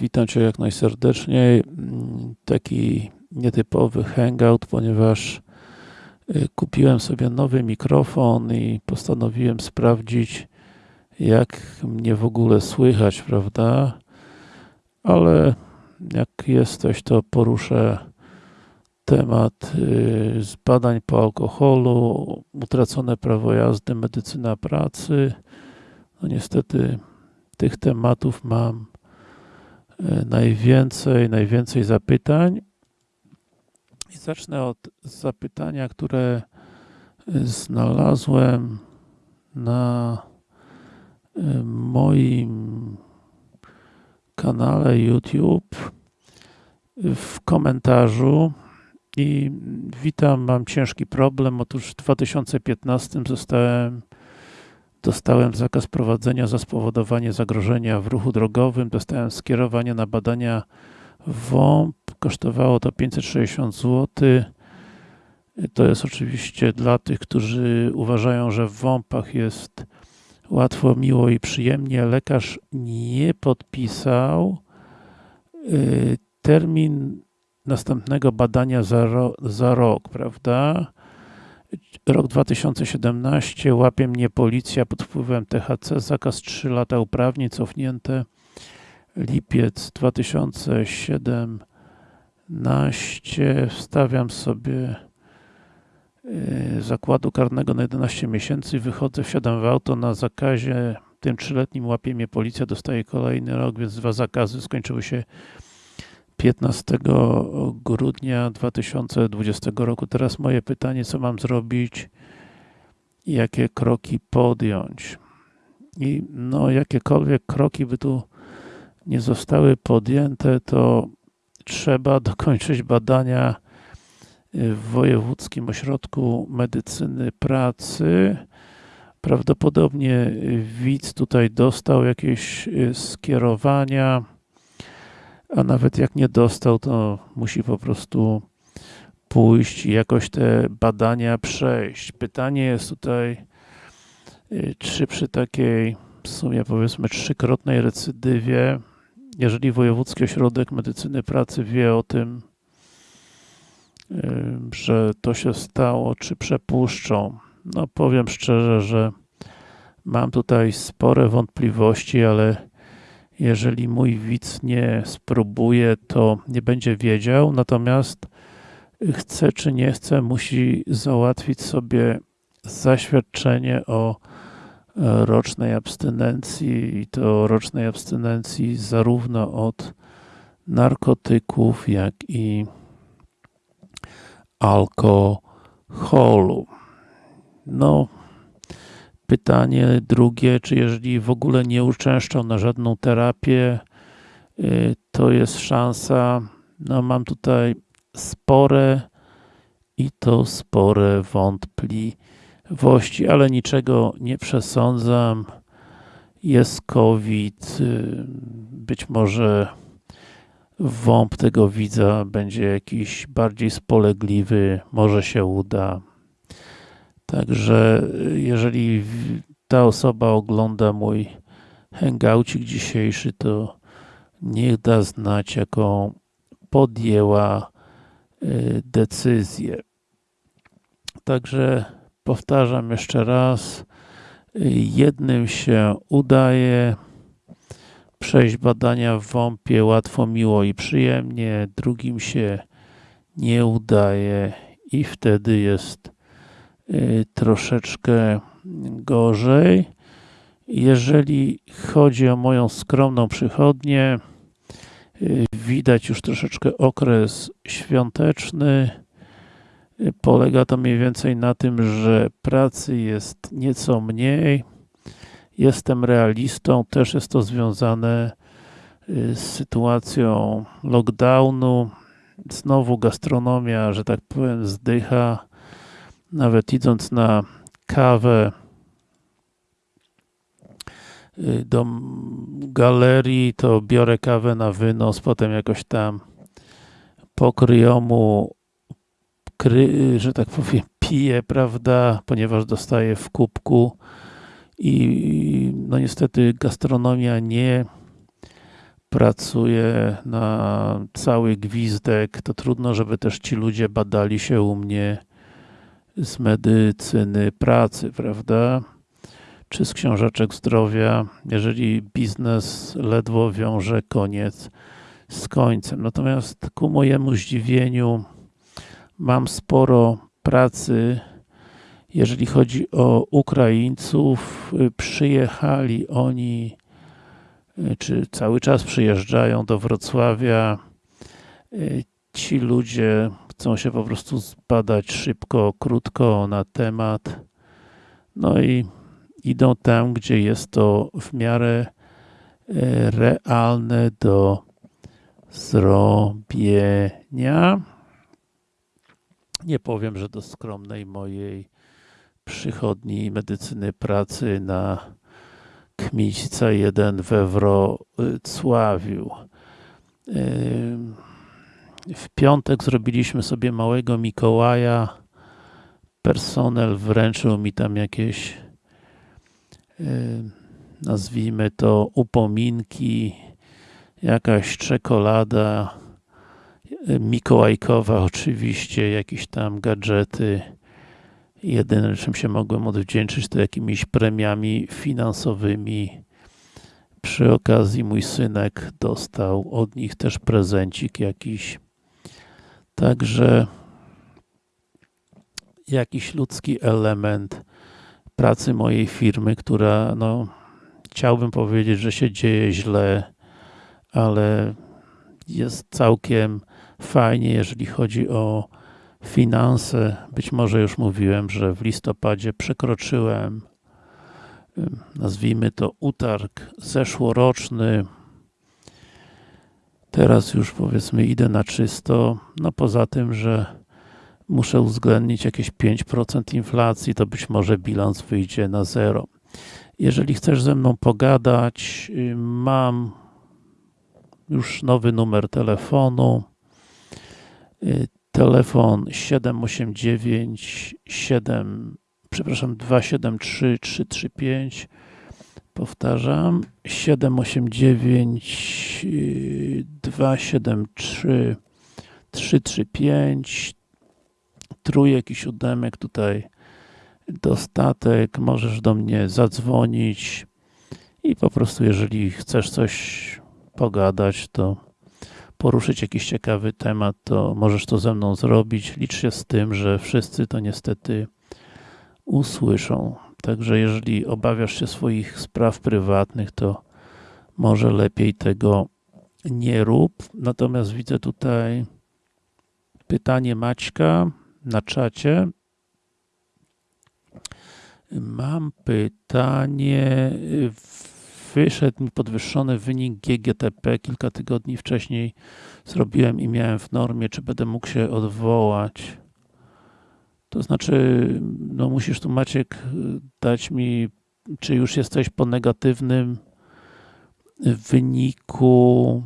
Witam Cię jak najserdeczniej. Taki nietypowy hangout, ponieważ y, kupiłem sobie nowy mikrofon i postanowiłem sprawdzić, jak mnie w ogóle słychać, prawda? Ale jak jesteś, to poruszę temat y, z badań po alkoholu, utracone prawo jazdy, medycyna pracy. No niestety tych tematów mam najwięcej, najwięcej zapytań. I zacznę od zapytania, które y, znalazłem na y, moim kanale YouTube w komentarzu i witam, mam ciężki problem. Otóż w 2015 zostałem, dostałem zakaz prowadzenia za spowodowanie zagrożenia w ruchu drogowym. Dostałem skierowanie na badania WOMP. Kosztowało to 560 zł. To jest oczywiście dla tych, którzy uważają, że w WOMP-ach jest łatwo, miło i przyjemnie. Lekarz nie podpisał. Y, Termin następnego badania za, ro, za rok, prawda? Rok 2017, łapie mnie policja pod wpływem THC, zakaz 3 lata uprawnień cofnięte. Lipiec 2017, wstawiam sobie yy, zakładu karnego na 11 miesięcy, wychodzę, wsiadam w auto na zakazie, tym trzyletnim łapie mnie policja, dostaję kolejny rok, więc dwa zakazy skończyły się 15 grudnia 2020 roku. Teraz moje pytanie, co mam zrobić jakie kroki podjąć. I no, jakiekolwiek kroki by tu nie zostały podjęte, to trzeba dokończyć badania w Wojewódzkim Ośrodku Medycyny Pracy. Prawdopodobnie widz tutaj dostał jakieś skierowania, a nawet jak nie dostał, to musi po prostu pójść i jakoś te badania przejść. Pytanie jest tutaj, czy przy takiej w sumie powiedzmy trzykrotnej recydywie, jeżeli Wojewódzki Ośrodek Medycyny Pracy wie o tym, że to się stało, czy przepuszczą. No powiem szczerze, że mam tutaj spore wątpliwości, ale jeżeli mój widz nie spróbuje, to nie będzie wiedział, natomiast chce czy nie chce, musi załatwić sobie zaświadczenie o rocznej abstynencji i to rocznej abstynencji zarówno od narkotyków, jak i alkoholu. No, pytanie drugie, czy jeżeli w ogóle nie uczęszczał na żadną terapię, to jest szansa, no mam tutaj spore i to spore wątpliwości, ale niczego nie przesądzam. Jest COVID, być może WOMP tego widza będzie jakiś bardziej spolegliwy, może się uda. Także jeżeli ta osoba ogląda mój hangoucik dzisiejszy, to niech da znać, jaką podjęła decyzję. Także powtarzam jeszcze raz, jednym się udaje przejść badania w WOMP-ie łatwo, miło i przyjemnie, drugim się nie udaje i wtedy jest troszeczkę gorzej. Jeżeli chodzi o moją skromną przychodnię, widać już troszeczkę okres świąteczny. Polega to mniej więcej na tym, że pracy jest nieco mniej. Jestem realistą, też jest to związane z sytuacją lockdownu. Znowu gastronomia, że tak powiem, zdycha. Nawet idąc na kawę do galerii, to biorę kawę na wynos, potem jakoś tam po kryjomu, kry, że tak powiem, piję, prawda, ponieważ dostaję w kubku i no niestety gastronomia nie pracuję na cały gwizdek, to trudno, żeby też ci ludzie badali się u mnie z medycyny pracy, prawda? Czy z książeczek zdrowia, jeżeli biznes ledwo wiąże koniec z końcem. Natomiast ku mojemu zdziwieniu mam sporo pracy, jeżeli chodzi o Ukraińców. Przyjechali oni, czy cały czas przyjeżdżają do Wrocławia. Ci ludzie chcą się po prostu zbadać szybko, krótko na temat. No i idą tam, gdzie jest to w miarę realne do zrobienia. Nie powiem, że do skromnej mojej przychodni medycyny pracy na Kmiśca 1 we Wrocławiu. W piątek zrobiliśmy sobie małego Mikołaja. Personel wręczył mi tam jakieś nazwijmy to upominki, jakaś czekolada mikołajkowa oczywiście, jakieś tam gadżety. Jedyne czym się mogłem odwdzięczyć to jakimiś premiami finansowymi. Przy okazji mój synek dostał od nich też prezencik jakiś. Także jakiś ludzki element pracy mojej firmy, która no chciałbym powiedzieć, że się dzieje źle, ale jest całkiem fajnie, jeżeli chodzi o finanse. Być może już mówiłem, że w listopadzie przekroczyłem nazwijmy to utarg zeszłoroczny. Teraz już powiedzmy idę na czysto. No poza tym, że muszę uwzględnić jakieś 5% inflacji, to być może bilans wyjdzie na zero. Jeżeli chcesz ze mną pogadać, mam już nowy numer telefonu. Telefon 789 7 przepraszam 273 335 powtarzam 789 273 335 trójek i siódemek tutaj dostatek, możesz do mnie zadzwonić i po prostu jeżeli chcesz coś pogadać, to poruszyć jakiś ciekawy temat, to możesz to ze mną zrobić. Licz się z tym, że wszyscy to niestety usłyszą. Także jeżeli obawiasz się swoich spraw prywatnych, to może lepiej tego nie rób. Natomiast widzę tutaj pytanie Maćka na czacie. Mam pytanie. Wyszedł mi podwyższony wynik GGTP kilka tygodni wcześniej zrobiłem i miałem w normie, czy będę mógł się odwołać. To znaczy, no musisz tu Maciek dać mi, czy już jesteś po negatywnym wyniku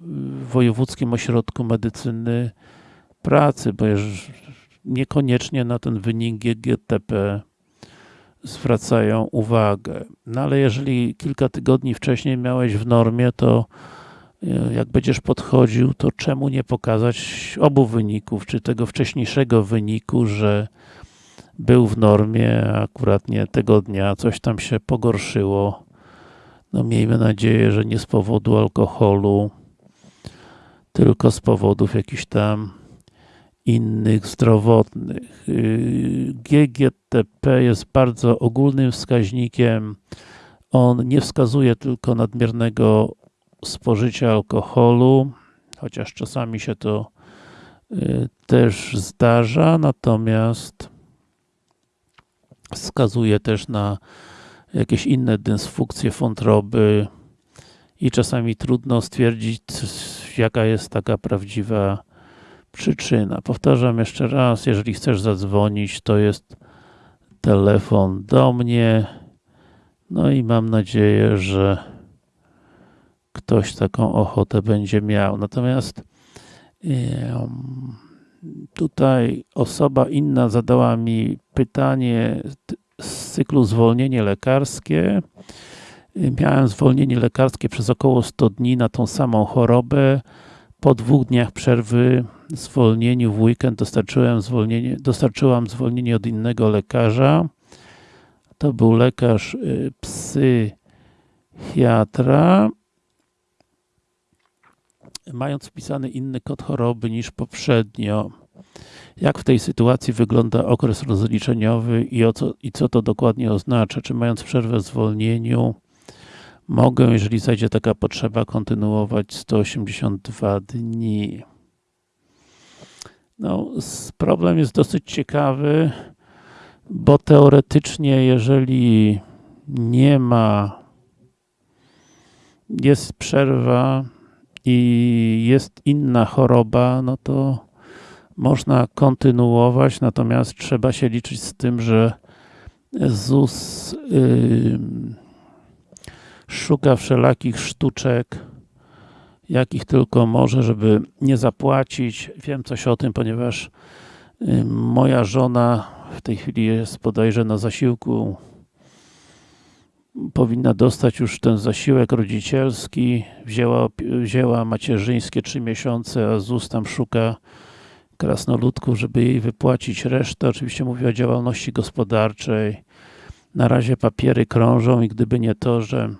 w Wojewódzkim Ośrodku Medycyny Pracy, bo niekoniecznie na ten wynik GGTP zwracają uwagę. No ale jeżeli kilka tygodni wcześniej miałeś w normie, to jak będziesz podchodził, to czemu nie pokazać obu wyników, czy tego wcześniejszego wyniku, że był w normie, a akurat nie tego dnia coś tam się pogorszyło. No miejmy nadzieję, że nie z powodu alkoholu, tylko z powodów jakichś tam innych zdrowotnych. Y, GGTP jest bardzo ogólnym wskaźnikiem. On nie wskazuje tylko nadmiernego spożycia alkoholu, chociaż czasami się to y, też zdarza, natomiast wskazuje też na jakieś inne dysfunkcje wątroby i czasami trudno stwierdzić, jaka jest taka prawdziwa przyczyna. Powtarzam jeszcze raz, jeżeli chcesz zadzwonić, to jest telefon do mnie. No i mam nadzieję, że ktoś taką ochotę będzie miał. Natomiast tutaj osoba inna zadała mi pytanie z cyklu zwolnienie lekarskie. Miałem zwolnienie lekarskie przez około 100 dni na tą samą chorobę. Po dwóch dniach przerwy zwolnieniu w weekend dostarczyłem zwolnienie, dostarczyłam zwolnienie od innego lekarza. To był lekarz y, psychiatra. Mając wpisany inny kod choroby niż poprzednio. Jak w tej sytuacji wygląda okres rozliczeniowy i, o co, i co to dokładnie oznacza? Czy mając przerwę w zwolnieniu mogę, jeżeli zajdzie taka potrzeba, kontynuować 182 dni? No, problem jest dosyć ciekawy, bo teoretycznie, jeżeli nie ma, jest przerwa i jest inna choroba, no to można kontynuować, natomiast trzeba się liczyć z tym, że ZUS ym, szuka wszelakich sztuczek, jakich tylko może, żeby nie zapłacić. Wiem coś o tym, ponieważ ym, moja żona w tej chwili jest bodajże na zasiłku powinna dostać już ten zasiłek rodzicielski, wzięła, wzięła macierzyńskie trzy miesiące, a ZUS tam szuka krasnoludków, żeby jej wypłacić resztę. Oczywiście mówię o działalności gospodarczej. Na razie papiery krążą i gdyby nie to, że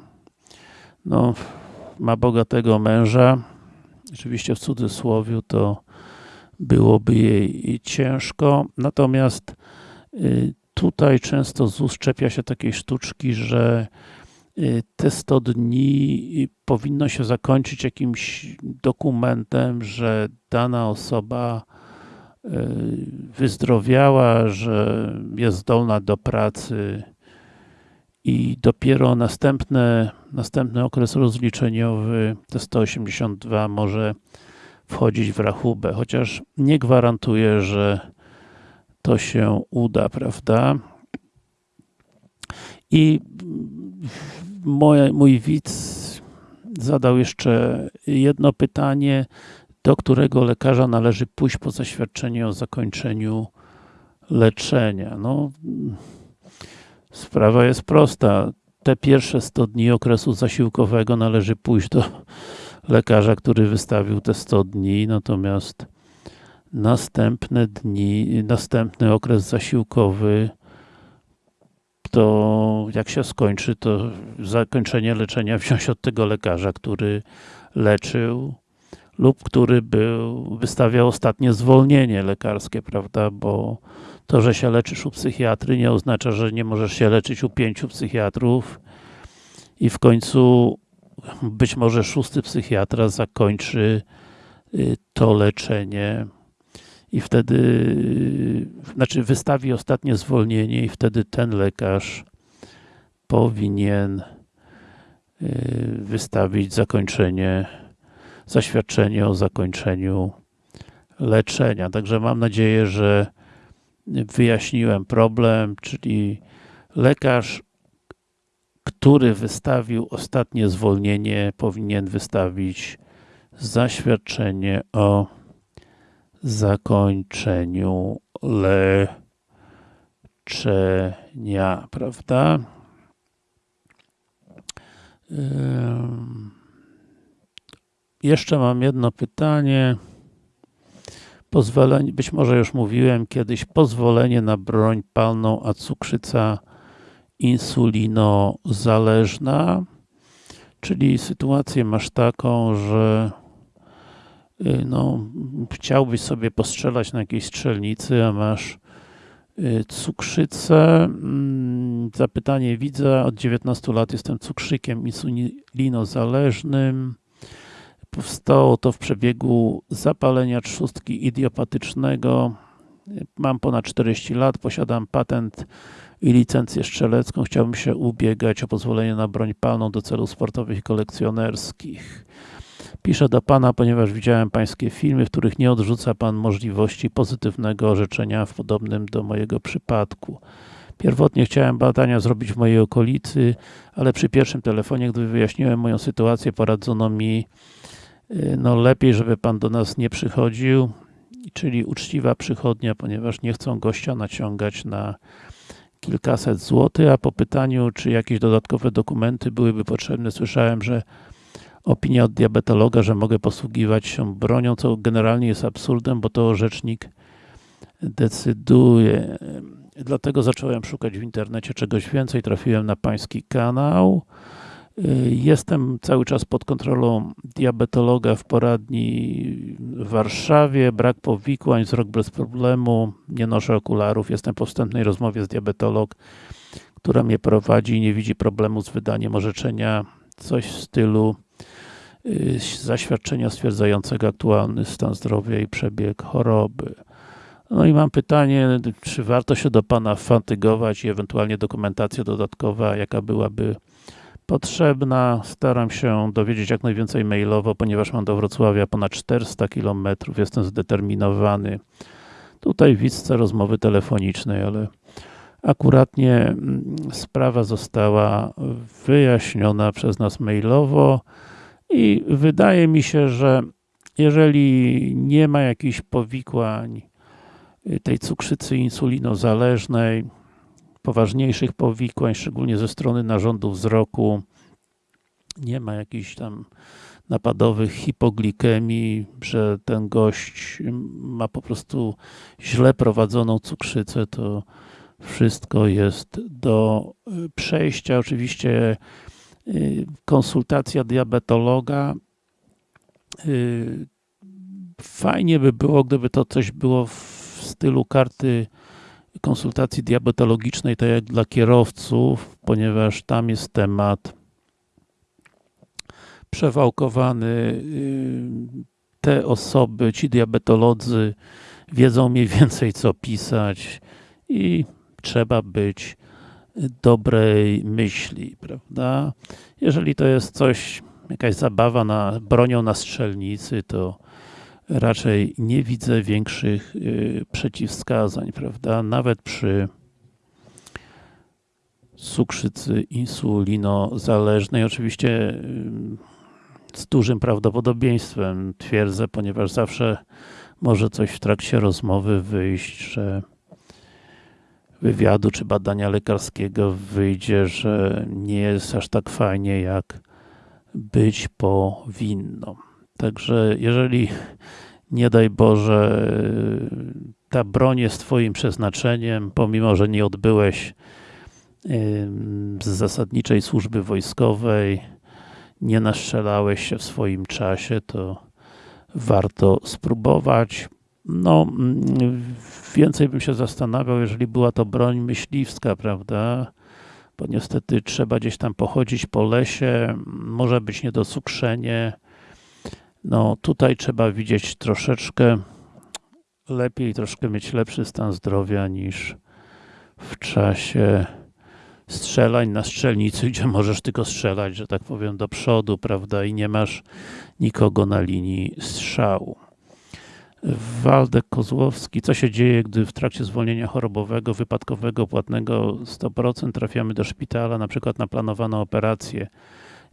no, ma bogatego męża, oczywiście w cudzysłowie, to byłoby jej ciężko. Natomiast y, tutaj często ZUS czepia się takiej sztuczki, że y, te 100 dni y, powinno się zakończyć jakimś dokumentem, że dana osoba y, wyzdrowiała, że jest zdolna do pracy i dopiero następne, następny okres rozliczeniowy, te 182 może wchodzić w rachubę, chociaż nie gwarantuję, że to się uda, prawda? I mój widz zadał jeszcze jedno pytanie, do którego lekarza należy pójść po zaświadczenie o zakończeniu leczenia. No, sprawa jest prosta. Te pierwsze 100 dni okresu zasiłkowego należy pójść do lekarza, który wystawił te 100 dni, natomiast następne dni, następny okres zasiłkowy to jak się skończy, to zakończenie leczenia wziąć od tego lekarza, który leczył lub który był, wystawiał ostatnie zwolnienie lekarskie, prawda, bo to, że się leczysz u psychiatry nie oznacza, że nie możesz się leczyć u pięciu psychiatrów i w końcu być może szósty psychiatra zakończy y, to leczenie i wtedy, znaczy wystawi ostatnie zwolnienie i wtedy ten lekarz powinien y, wystawić zakończenie, zaświadczenie o zakończeniu leczenia. Także mam nadzieję, że wyjaśniłem problem, czyli lekarz, który wystawił ostatnie zwolnienie, powinien wystawić zaświadczenie o zakończeniu leczenia, prawda? Jeszcze mam jedno pytanie. Pozwolenie, być może już mówiłem kiedyś, pozwolenie na broń palną, a cukrzyca insulinozależna, czyli sytuację masz taką, że no, chciałbyś sobie postrzelać na jakiejś strzelnicy, a masz y, cukrzycę. Mm, Zapytanie widza, od 19 lat jestem cukrzykiem insulinozależnym. Powstało to w przebiegu zapalenia trzustki idiopatycznego. Mam ponad 40 lat, posiadam patent i licencję strzelecką. Chciałbym się ubiegać o pozwolenie na broń palną do celów sportowych i kolekcjonerskich. Piszę do Pana, ponieważ widziałem Pańskie filmy, w których nie odrzuca Pan możliwości pozytywnego orzeczenia w podobnym do mojego przypadku. Pierwotnie chciałem badania zrobić w mojej okolicy, ale przy pierwszym telefonie, gdy wyjaśniłem moją sytuację, poradzono mi, y, no lepiej, żeby Pan do nas nie przychodził, czyli uczciwa przychodnia, ponieważ nie chcą gościa naciągać na kilkaset złotych, a po pytaniu, czy jakieś dodatkowe dokumenty byłyby potrzebne, słyszałem, że opinia od diabetologa, że mogę posługiwać się bronią, co generalnie jest absurdem, bo to rzecznik decyduje. Dlatego zacząłem szukać w internecie czegoś więcej, trafiłem na pański kanał. Jestem cały czas pod kontrolą diabetologa w poradni w Warszawie, brak powikłań, wzrok bez problemu, nie noszę okularów, jestem po wstępnej rozmowie z diabetolog, która mnie prowadzi i nie widzi problemu z wydaniem orzeczenia, coś w stylu zaświadczenia stwierdzającego aktualny stan zdrowia i przebieg choroby. No i mam pytanie, czy warto się do Pana fatygować i ewentualnie dokumentacja dodatkowa, jaka byłaby potrzebna. Staram się dowiedzieć jak najwięcej mailowo, ponieważ mam do Wrocławia ponad 400 km, jestem zdeterminowany. Tutaj widzę rozmowy telefonicznej, ale akuratnie mm, sprawa została wyjaśniona przez nas mailowo i wydaje mi się, że jeżeli nie ma jakichś powikłań y, tej cukrzycy insulinozależnej, poważniejszych powikłań, szczególnie ze strony narządu wzroku. Nie ma jakichś tam napadowych hipoglikemii, że ten gość ma po prostu źle prowadzoną cukrzycę, to wszystko jest do y, przejścia. Oczywiście y, konsultacja diabetologa. Y, fajnie by było, gdyby to coś było w stylu karty konsultacji diabetologicznej, tak jak dla kierowców, ponieważ tam jest temat przewałkowany. Y, te osoby, ci diabetolodzy wiedzą mniej więcej co pisać i trzeba być dobrej myśli, prawda? Jeżeli to jest coś, jakaś zabawa na bronią na strzelnicy, to raczej nie widzę większych y, przeciwwskazań, prawda? Nawet przy cukrzycy insulinozależnej, oczywiście y, z dużym prawdopodobieństwem twierdzę, ponieważ zawsze może coś w trakcie rozmowy wyjść, że wywiadu czy badania lekarskiego wyjdzie, że nie jest aż tak fajnie, jak być powinno. Także jeżeli nie daj Boże ta broń jest twoim przeznaczeniem, pomimo, że nie odbyłeś z zasadniczej służby wojskowej, nie naszczelałeś się w swoim czasie, to warto spróbować. No, więcej bym się zastanawiał, jeżeli była to broń myśliwska, prawda? Bo niestety trzeba gdzieś tam pochodzić po lesie, może być niedocukrzenie, no tutaj trzeba widzieć troszeczkę lepiej, troszkę mieć lepszy stan zdrowia niż w czasie strzelań na strzelnicy, gdzie możesz tylko strzelać, że tak powiem, do przodu, prawda, i nie masz nikogo na linii strzału. Waldek Kozłowski. Co się dzieje, gdy w trakcie zwolnienia chorobowego, wypadkowego, płatnego 100% trafiamy do szpitala, na przykład na planowaną operację?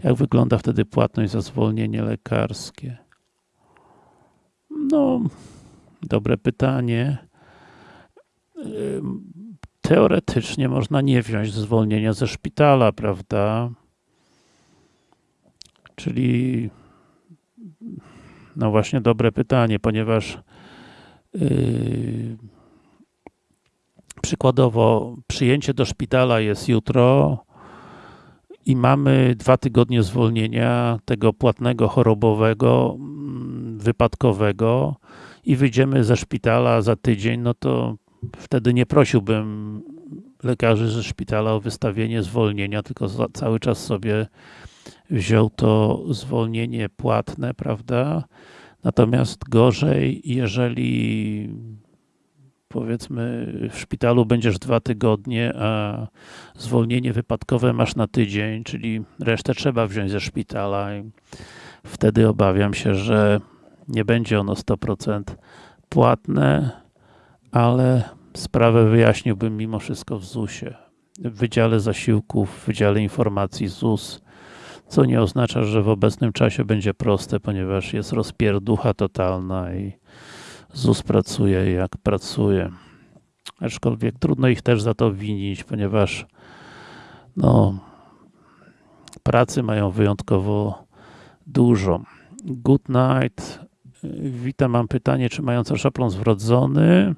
Jak wygląda wtedy płatność za zwolnienie lekarskie? No, dobre pytanie. Teoretycznie można nie wziąć zwolnienia ze szpitala, prawda? Czyli no właśnie dobre pytanie, ponieważ yy, przykładowo przyjęcie do szpitala jest jutro, i mamy dwa tygodnie zwolnienia tego płatnego chorobowego, mm, wypadkowego i wyjdziemy ze szpitala za tydzień, no to wtedy nie prosiłbym lekarzy ze szpitala o wystawienie zwolnienia, tylko cały czas sobie wziął to zwolnienie płatne, prawda? Natomiast gorzej, jeżeli powiedzmy w szpitalu będziesz dwa tygodnie, a zwolnienie wypadkowe masz na tydzień, czyli resztę trzeba wziąć ze szpitala i wtedy obawiam się, że nie będzie ono 100% płatne, ale sprawę wyjaśniłbym mimo wszystko w ZUS-ie, w Wydziale Zasiłków, w Wydziale Informacji ZUS, co nie oznacza, że w obecnym czasie będzie proste, ponieważ jest rozpierducha totalna i ZUS pracuje jak pracuje. Aczkolwiek trudno ich też za to winić, ponieważ no, pracy mają wyjątkowo dużo. Good night. Witam, mam pytanie, czy mająca szaplon zwrodzony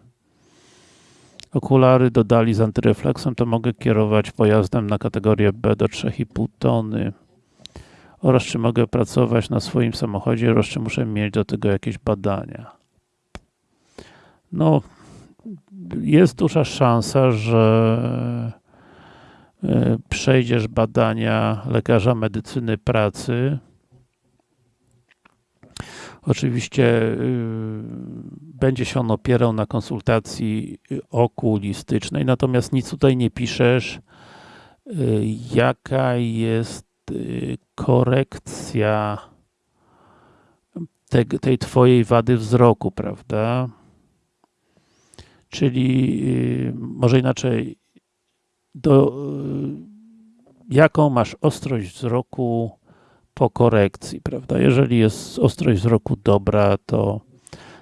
okulary dodali z antyrefleksem, to mogę kierować pojazdem na kategorię B do 3,5 tony oraz czy mogę pracować na swoim samochodzie oraz czy muszę mieć do tego jakieś badania. No, jest duża szansa, że e, przejdziesz badania lekarza medycyny pracy. Oczywiście y, będzie się on opierał na konsultacji okulistycznej, natomiast nic tutaj nie piszesz, y, jaka jest korekcja te, tej twojej wady wzroku, prawda? Czyli y, może inaczej, do, jaką masz ostrość wzroku po korekcji, prawda? Jeżeli jest ostrość wzroku dobra, to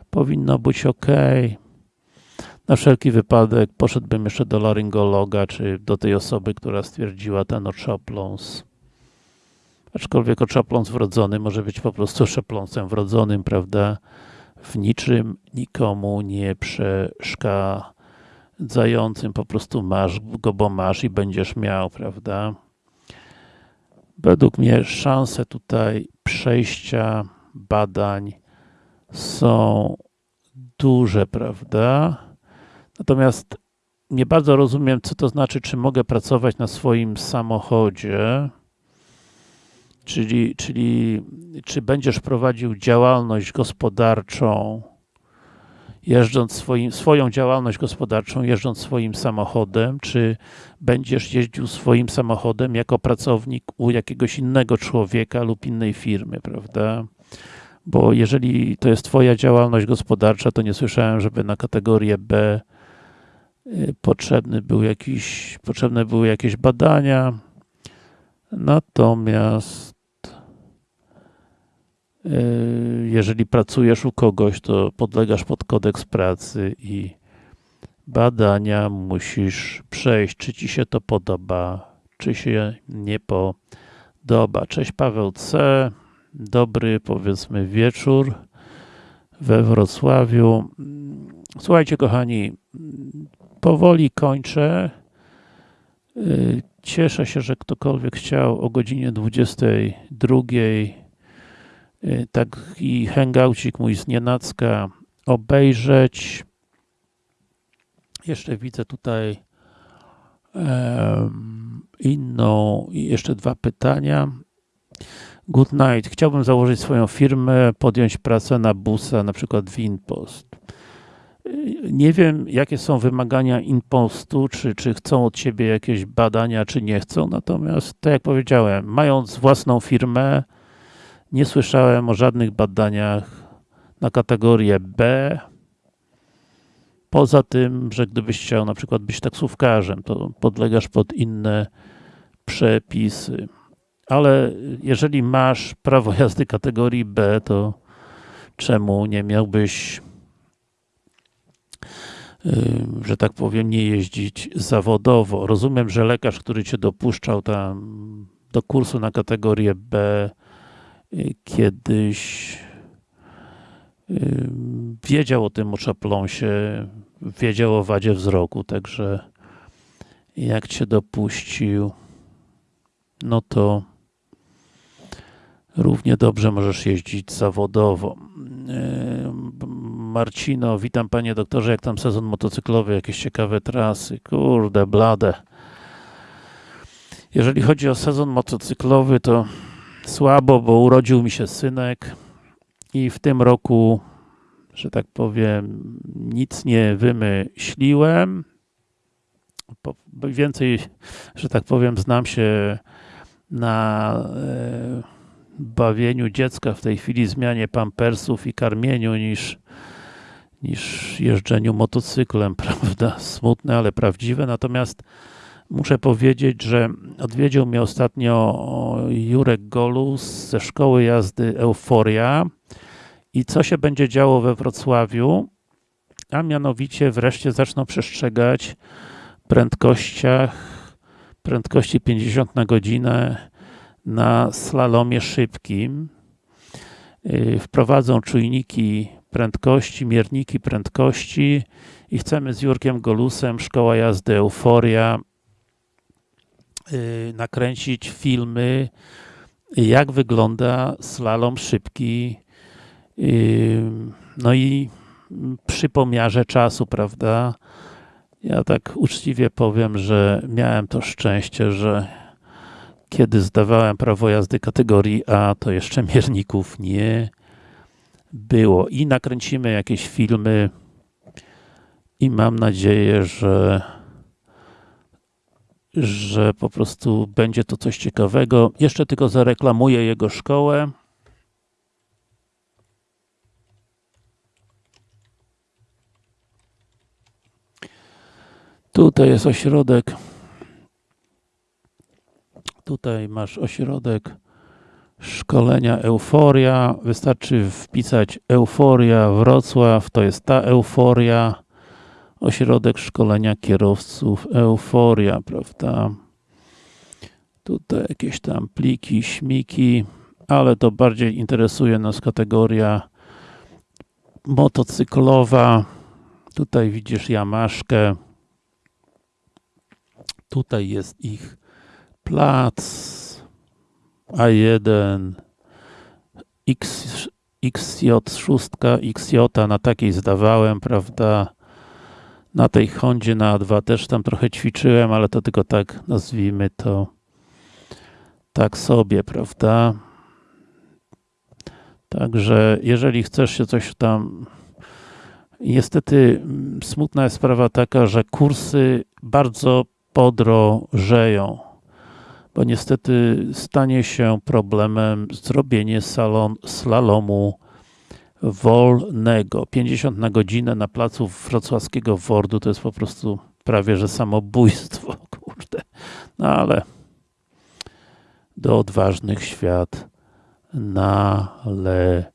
powinno być ok. Na wszelki wypadek poszedłbym jeszcze do laryngologa, czy do tej osoby, która stwierdziła ten oczopląs. Aczkolwiek oczopląs wrodzony może być po prostu oczopląsem wrodzonym, prawda? W niczym nikomu nie przeszkadzającym, po prostu masz go, bo masz i będziesz miał, prawda? Według mnie szanse tutaj przejścia badań są duże, prawda? Natomiast nie bardzo rozumiem, co to znaczy, czy mogę pracować na swoim samochodzie, czyli, czyli czy będziesz prowadził działalność gospodarczą, jeżdżąc swoim, swoją działalność gospodarczą, jeżdżąc swoim samochodem, czy będziesz jeździł swoim samochodem jako pracownik u jakiegoś innego człowieka lub innej firmy, prawda? bo jeżeli to jest Twoja działalność gospodarcza, to nie słyszałem, żeby na kategorię B y, potrzebny był jakiś, potrzebne były jakieś badania. Natomiast jeżeli pracujesz u kogoś, to podlegasz pod kodeks pracy i badania musisz przejść, czy Ci się to podoba, czy się nie podoba. Cześć Paweł C dobry, powiedzmy, wieczór we Wrocławiu. Słuchajcie, kochani, powoli kończę. Cieszę się, że ktokolwiek chciał o godzinie 22 taki hangoucik mój z Nienacka obejrzeć. Jeszcze widzę tutaj inną, jeszcze dwa pytania. Good night. Chciałbym założyć swoją firmę, podjąć pracę na busa, na przykład w Inpost. Nie wiem, jakie są wymagania Inpostu, czy, czy chcą od Ciebie jakieś badania, czy nie chcą, natomiast, tak jak powiedziałem, mając własną firmę, nie słyszałem o żadnych badaniach na kategorię B, poza tym, że gdybyś chciał na przykład być taksówkarzem, to podlegasz pod inne przepisy ale jeżeli masz prawo jazdy kategorii B, to czemu nie miałbyś że tak powiem, nie jeździć zawodowo. Rozumiem, że lekarz, który cię dopuszczał tam do kursu na kategorię B kiedyś wiedział o tym oczapląsie, wiedział o wadzie wzroku, także jak cię dopuścił, no to równie dobrze możesz jeździć zawodowo. E, Marcino, witam panie doktorze, jak tam sezon motocyklowy, jakieś ciekawe trasy, kurde, blade. Jeżeli chodzi o sezon motocyklowy, to słabo, bo urodził mi się synek i w tym roku, że tak powiem, nic nie wymyśliłem. Więcej, że tak powiem, znam się na e, bawieniu dziecka w tej chwili, zmianie pampersów i karmieniu niż, niż jeżdżeniu motocyklem, prawda? Smutne, ale prawdziwe. Natomiast muszę powiedzieć, że odwiedził mnie ostatnio Jurek Golus ze szkoły jazdy Euforia i co się będzie działo we Wrocławiu, a mianowicie wreszcie zaczną przestrzegać prędkościach, prędkości 50 na godzinę na slalomie szybkim. Yy, wprowadzą czujniki prędkości, mierniki prędkości i chcemy z Jurkiem Golusem, Szkoła Jazdy Euforia, nakręcić filmy, jak wygląda slalom szybki, yy, no i przy pomiarze czasu, prawda? Ja tak uczciwie powiem, że miałem to szczęście, że kiedy zdawałem prawo jazdy kategorii A, to jeszcze mierników nie było. I nakręcimy jakieś filmy i mam nadzieję, że że po prostu będzie to coś ciekawego. Jeszcze tylko zareklamuję jego szkołę. Tutaj jest ośrodek. Tutaj masz ośrodek szkolenia Euforia. Wystarczy wpisać Euforia Wrocław. To jest ta Euforia. Ośrodek szkolenia kierowców Euforia, prawda? Tutaj jakieś tam pliki, śmiki, ale to bardziej interesuje nas kategoria motocyklowa. Tutaj widzisz Jamaszkę. Tutaj jest ich plac A1 X, XJ6, XJ na takiej zdawałem, prawda? Na tej Hondzie na A2 też tam trochę ćwiczyłem, ale to tylko tak nazwijmy to tak sobie, prawda? Także jeżeli chcesz się coś tam niestety smutna jest sprawa taka, że kursy bardzo podrożeją, bo niestety stanie się problemem zrobienie salon, slalomu wolnego. 50 na godzinę na placu wrocławskiego Wordu to jest po prostu prawie, że samobójstwo, kurde. No ale do odważnych świat należy.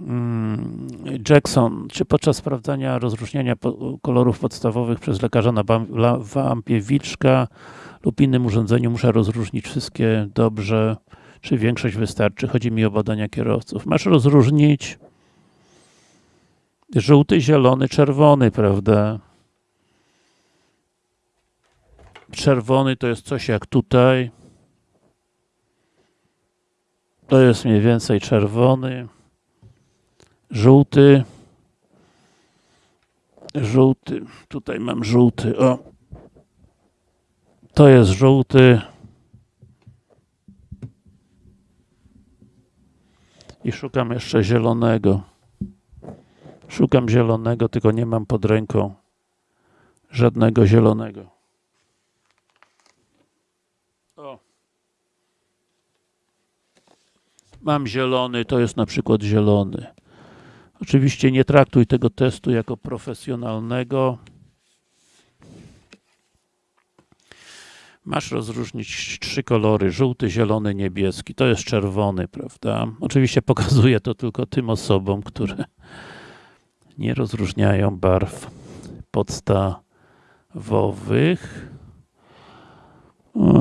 Mm, Jackson, czy podczas sprawdzania rozróżniania kolorów podstawowych przez lekarza na wampie wilczka lub innym urządzeniu muszę rozróżnić wszystkie dobrze, czy większość wystarczy? Chodzi mi o badania kierowców. Masz rozróżnić żółty, zielony, czerwony, prawda? Czerwony to jest coś jak tutaj. To jest mniej więcej czerwony. Żółty. Żółty. Tutaj mam żółty. O. To jest żółty. I szukam jeszcze zielonego. Szukam zielonego, tylko nie mam pod ręką żadnego zielonego. O. Mam zielony, to jest na przykład zielony. Oczywiście nie traktuj tego testu jako profesjonalnego. Masz rozróżnić trzy kolory, żółty, zielony, niebieski. To jest czerwony, prawda? Oczywiście pokazuję to tylko tym osobom, które nie rozróżniają barw podstawowych.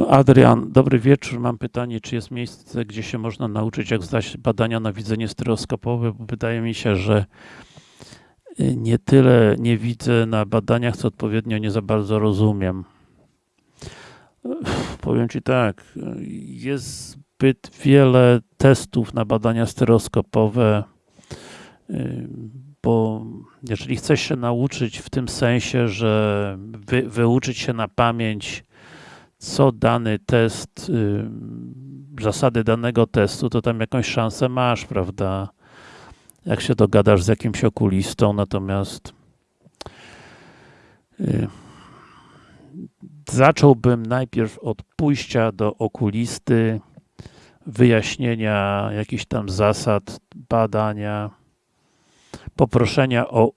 Adrian, dobry wieczór. Mam pytanie, czy jest miejsce, gdzie się można nauczyć, jak zdać badania na widzenie stereoskopowe? Bo wydaje mi się, że nie tyle nie widzę na badaniach, co odpowiednio nie za bardzo rozumiem. Powiem Ci tak, jest zbyt wiele testów na badania stereoskopowe, bo jeżeli chcesz się nauczyć w tym sensie, że wy, wyuczyć się na pamięć, co dany test, zasady danego testu, to tam jakąś szansę masz, prawda? Jak się dogadasz z jakimś okulistą, natomiast zacząłbym najpierw od pójścia do okulisty, wyjaśnienia jakichś tam zasad badania, poproszenia o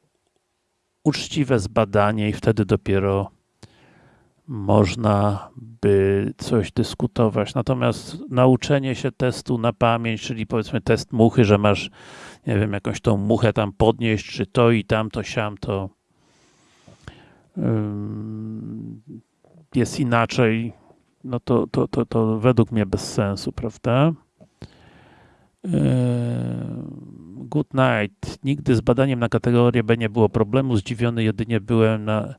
uczciwe zbadanie i wtedy dopiero można by coś dyskutować. Natomiast nauczenie się testu na pamięć, czyli powiedzmy test muchy, że masz nie wiem, jakąś tą muchę tam podnieść, czy to i tamto, siamto. Ym, jest inaczej, no to, to, to, to według mnie bez sensu, prawda? Yy, Good night. Nigdy z badaniem na kategorię B nie było problemu. Zdziwiony jedynie byłem na,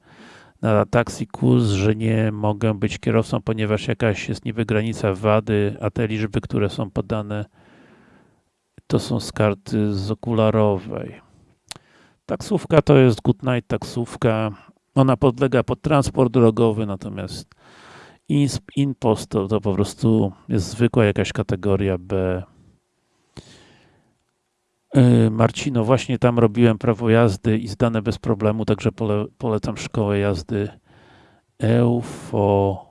na kurs, że nie mogę być kierowcą, ponieważ jakaś jest niby granica wady, a te liczby, które są podane, to są z karty z okularowej. Taksówka to jest Good night taksówka. Ona podlega pod transport drogowy, natomiast InPost to, to po prostu jest zwykła jakaś kategoria B. Yy, Marcino, właśnie tam robiłem prawo jazdy i zdane bez problemu, także pole, polecam szkołę jazdy Euforia.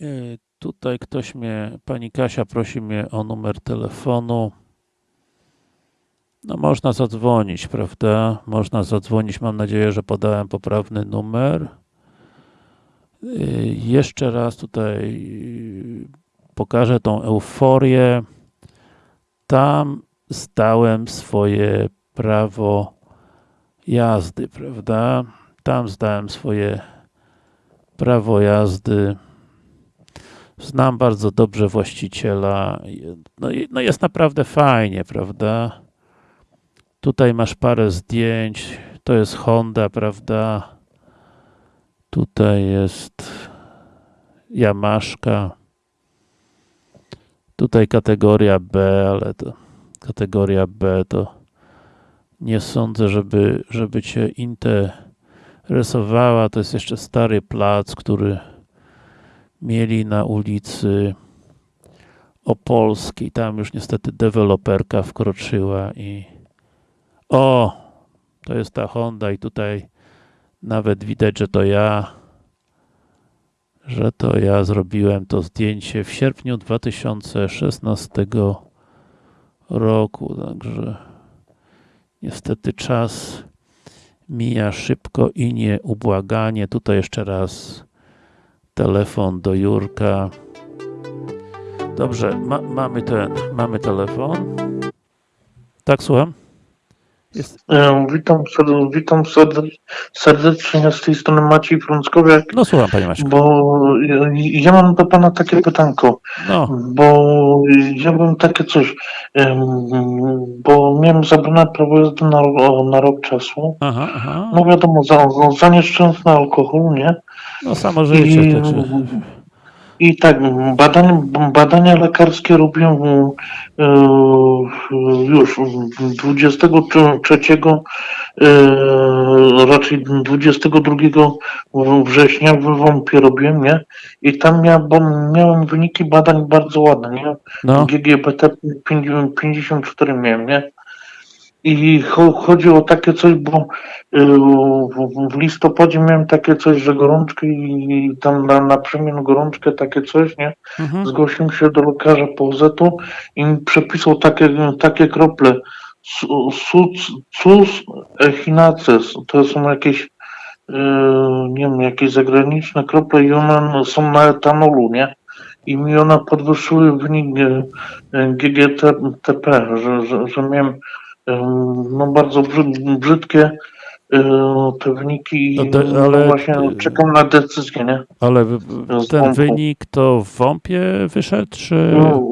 Yy, Tutaj ktoś mnie, pani Kasia prosi mnie o numer telefonu. No można zadzwonić, prawda? Można zadzwonić, mam nadzieję, że podałem poprawny numer. Yy, Jeszcze raz tutaj yy, pokażę tą euforię. Tam zdałem swoje prawo jazdy, prawda? Tam zdałem swoje prawo jazdy. Znam bardzo dobrze właściciela. No, no jest naprawdę fajnie, prawda? Tutaj masz parę zdjęć. To jest Honda, prawda? Tutaj jest Yamaszka. Tutaj kategoria B, ale to kategoria B to nie sądzę, żeby, żeby Cię interesowała. To jest jeszcze stary plac, który mieli na ulicy Opolskiej. Tam już niestety deweloperka wkroczyła i o, to jest ta Honda i tutaj nawet widać, że to ja że to ja zrobiłem to zdjęcie w sierpniu 2016 roku, także niestety czas mija szybko i nieubłaganie. Tutaj jeszcze raz telefon do Jurka. Dobrze, ma, mamy ten, mamy telefon. Tak, słucham? Jest, E, Witam, witam serde- serdecznie z tej strony Maciej Frąckowiak, no słucham, panie bo ja- ja mam do pana takie pytanko, No, bo ja bym takie coś, bo miałem zabrane prawo jazdy na, na rok czasu, aha, aha. no wiadomo, za, za, nieszczęsny alkohol, nie? No samo życie, I, także. I tak, badania, badania lekarskie robiłem e, już 23, e, raczej 22 września w Wąpie robiłem, nie? I tam mia, bo miałem wyniki badań bardzo ładne, nie? No, GGBT 54 miałem, nie? I cho, chodzi o takie coś, bo y, w, listopadzie miałem takie coś, że gorączkę i tam na, na przemian gorączkę takie coś, nie? mhm. Zgłosiłem się do lekarza POZ-u i mi przepisał takie, takie krople. Sus echinaces, to są jakieś, y, nie wiem, jakieś zagraniczne krople i one są na etanolu, nie? I mi one podwyższyły wynik GGTP, że, że, że miałem no bardzo brzyd, brzydkie te wyniki i No no ale- właśnie czekam na decyzję, nie? Ale ten wynik to w WOMP-ie wyszedł, czy... No,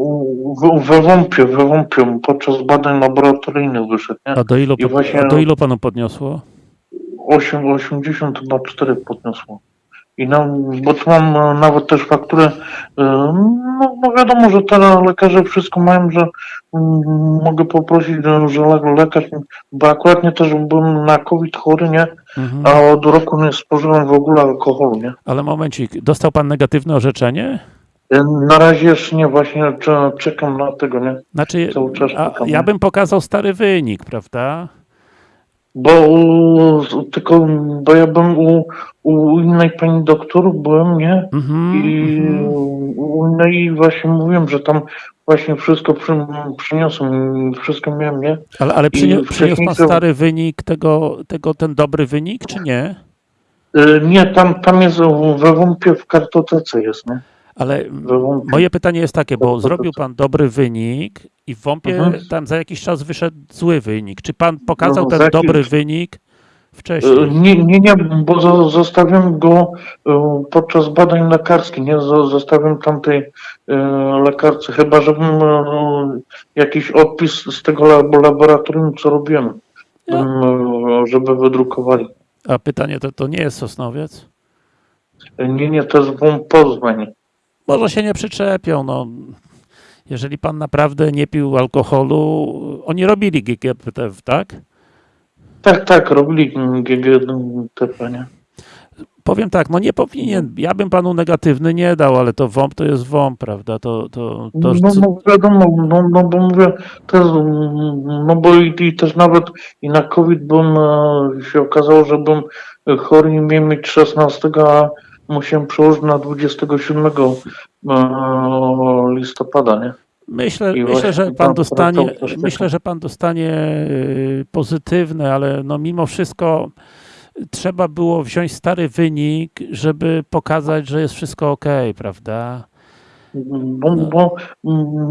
w- we wąpie, we wąpie, podczas badań laboratoryjnych wyszedł, nie? A do ilu, pod- właśnie- a do ilu panu podniosło? 8, 80 chyba 4 podniosło. I no, bo tu mam e, nawet też fakturę, e, no, no wiadomo, że te lekarze wszystko mają, że mm, mogę poprosić, że- że le- lekarz, bo akurat nie też byłem na COVID chory, nie? Mhm. A od roku nie spożywam w ogóle alkoholu, nie? Ale momencik, dostał pan negatywne orzeczenie? E, Na razie jeszcze nie, właśnie cze- czekam na tego, nie? Znaczy, ja bym pokazał stary wynik, prawda? Bo tylko, bo ja bym u, u innej pani doktor byłem, nie? Mhm, I mhm. u innej właśnie mówiłem, że tam właśnie wszystko przy, przyniosłem, wszystko miałem, nie? Ale, ale przyniósł, pan stary wynik tego, tego, ten dobry wynik, czy nie? E, Nie, tam, tam jest we wąpie w kartotece jest, nie? Ale moje pytanie jest takie, bo zrobił pan dobry wynik i w WOMP-ie Mhm. tam za jakiś czas wyszedł zły wynik. Czy pan pokazał No, ten jakiś- dobry wynik E, wcześniej? Nie, nie, nie, bo zo- zostawiam go e, podczas badań lekarskich, nie Zo- zostawiam tamtej e, lekarce, chyba żebym e, jakiś odpis z tego lab- laboratorium, co robiłem, e, żeby wydrukowali. A pytanie to, to nie jest Sosnowiec? E, Nie, nie, to jest WOMP Poznań. Może się nie przyczepią, no. Jeżeli pan naprawdę nie pił alkoholu, oni robili GGPT, tak? Tak, tak, robili GGTP, nie? Powiem tak, no nie powinien, ja bym panu negatywny nie dał, ale to WOMP to jest WOMP, prawda? To, to, to, No, no wiadomo, no, no bo mówię, mm, no bo i, i też nawet i na COVID bym e, się okazało, że bym chory nie miał mieć 16, a musiałem przełożyć na 27 e, listopada, nie? Myślę, myślę, że pan dostanie, myślę, że pan dostanie pozytywne, ale no mimo wszystko trzeba było wziąć stary wynik, żeby pokazać, że jest wszystko ok, prawda? Bo, No. bo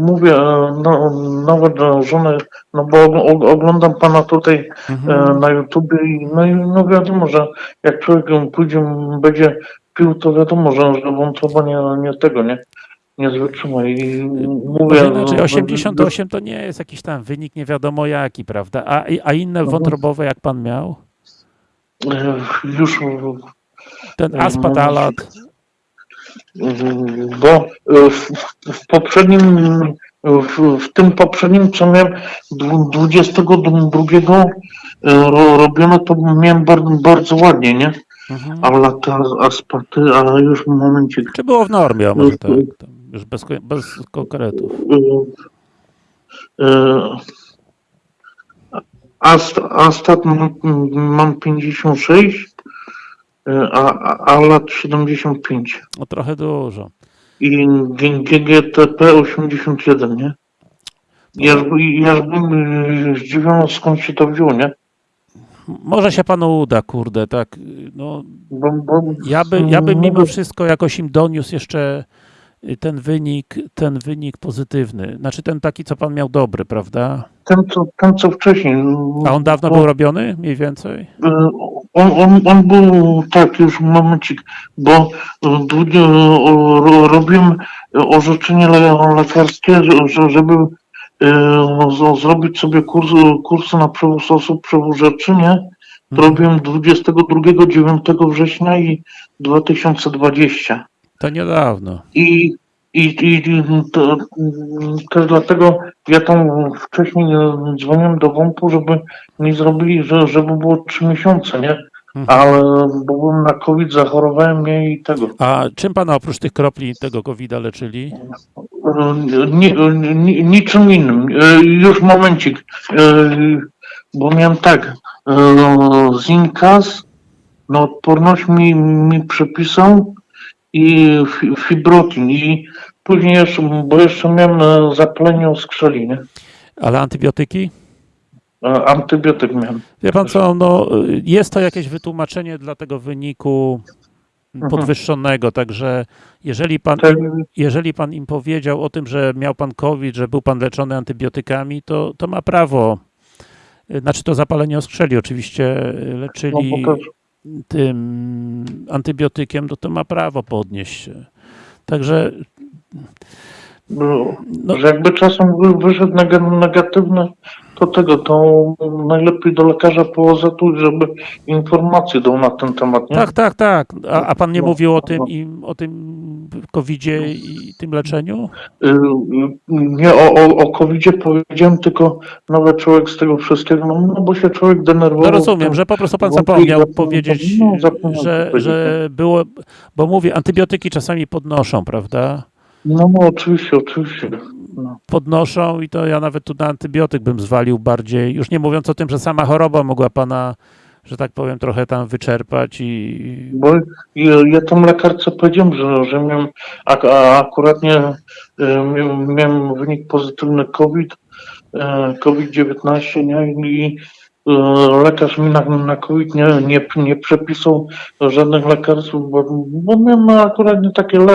mówię, e, no, nawet e, żonę, no bo og- oglądam pana tutaj Mhm. na YouTubie i no, i no wiadomo, że jak człowiek pójdzie, będzie pił, to wiadomo, że, że wątroba nie, nie tego, nie, nie i mówię... Może inaczej, no, 88 to nie jest jakiś tam wynik nie wiadomo jaki, prawda? A, a inne Mhm. wątrobowe jak pan miał? Już, Ten aspatalat, mm, bo e, w, poprzednim, w, w tym poprzednim, co miałem dwu- 22 e, ro, robione, to miałem bardzo, bardzo ładnie, nie? Mhm. A lata aspaty, a już momencik. czy było w normie, a może Już- tak, tam już bez, bez konkretów. Y, Ast, Astat mam, mam 56, y, a, a, lat 75 No trochę dużo. i GGTP 81, nie? Ja, by- ja bym zdziwiony skąd się to wzięło, nie? Może się panu uda, kurde, tak, no ja, by, ja bym mimo mówię, wszystko jakoś im doniósł jeszcze y, ten wynik, ten wynik pozytywny. Znaczy ten taki, co pan miał dobry, prawda? Ten co, ten, co wcześniej. A on dawno bo- był robiony, mniej więcej? Y, On, on, on był, tak, już momencik, bo y, długie, robiłem orzeczenie le, lekarskie, że- że, żeby zrobić sobie kurs, kursy na przewóz osób, przewóz rzeczy, nie? To robiłem 22, 9 września i 2020. To niedawno. I, i, i to, też dlatego ja tam wcześniej e, dzwoniłem do WOMP-u, żeby mi zrobili, że, żeby było 3 miesiące, nie? Mhm. Ale bo byłem na COVID, zachorowałem mnie i tego. A czym pana oprócz tych kropli tego COVID-a leczyli? Ni, ni, niczym innym. E, Już momencik. E, Bo miałem tak. e, Zinkas na odporność mi, mi przepisał i fi- fibrotin. I później jeszcze, bo jeszcze miałem zapalenie skrzeli, nie? Ale antybiotyki? E, Antybiotyk miałem. Wie pan co, no jest to jakieś wytłumaczenie dla tego wyniku Mhm. podwyższonego, także jeżeli pan, Tak, jeżeli pan im powiedział o tym, że miał pan COVID, że był pan leczony antybiotykami, to, to ma prawo. Znaczy to zapalenie oskrzeli oczywiście no, leczyli też, tym antybiotykiem, to to ma prawo podnieść się. Także no, no, że jakby czasem wy- wyszedł neg- negatywny, to tego, to najlepiej do lekarza POZ-u, żeby informacje dał na ten temat, nie? tak, tak, tak. A, a pan nie No, mówił o tym, im, o tym COVID-zie i tym leczeniu? Y, Nie o, o, o COVID-zie powiedziałem, tylko nawet człowiek z tego wszystkiego, no, no bo się człowiek denerwował. No rozumiem, że po prostu pan zapomniał powiedzieć, no, zapomniał że, powiedzieć, że było, bo mówię, antybiotyki czasami podnoszą, prawda? No, no oczywiście, oczywiście. No. Podnoszą i to ja nawet tu na antybiotyk bym zwalił bardziej, już nie mówiąc o tym, że sama choroba mogła pana, że tak powiem, trochę tam wyczerpać i Bo ja, ja tam lekarce powiedziałem, że, że miałem a, a akuratnie y, miałem, miałem wynik pozytywny COVID, y, COVID-19, nie? I, lekarz mi na, na COVID nie, nie, nie przepisał żadnych lekarstw, bo, bo miałem akurat nie takie le,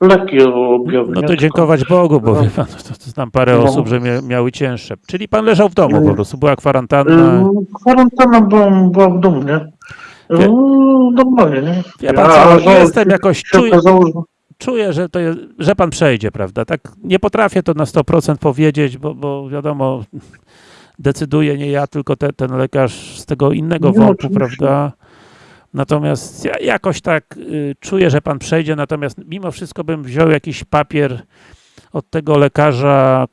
lekkie objawy. No to dziękować Bogu, bo No. wie pan, to, to znam parę No. osób, że mia, miały cięższe. Czyli pan leżał w domu Mm. po prostu, była kwarantanna. Y, Kwarantanna była, była w domu, nie? Wie- No, normalnie, nie? Wie pan co, że jestem jakoś, czuję, czuję że, to jest, że pan przejdzie, prawda? Tak nie potrafię to na 100% powiedzieć, bo, bo wiadomo, decyduje nie ja, tylko te, ten lekarz z tego innego No, wątku, prawda? Natomiast ja jakoś tak y, czuję, że pan przejdzie, natomiast mimo wszystko bym wziął jakiś papier od tego lekarza,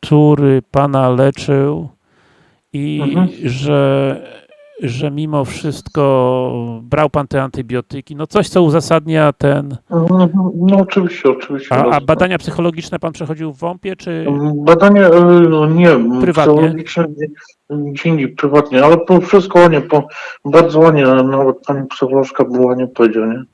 który pana leczył i Mhm. że, że mimo wszystko brał pan te antybiotyki, no coś, co uzasadnia ten... No, no oczywiście, oczywiście. A, a badania psychologiczne pan przechodził w WOMP-ie, czy... Badania, e, no nie, Prywatnie? psychologiczne gdzie- indziej, prywatnie, ale po wszystko ładnie, po, bardzo ładnie, nawet pani psycholożka była ładnie powiedziała, nie?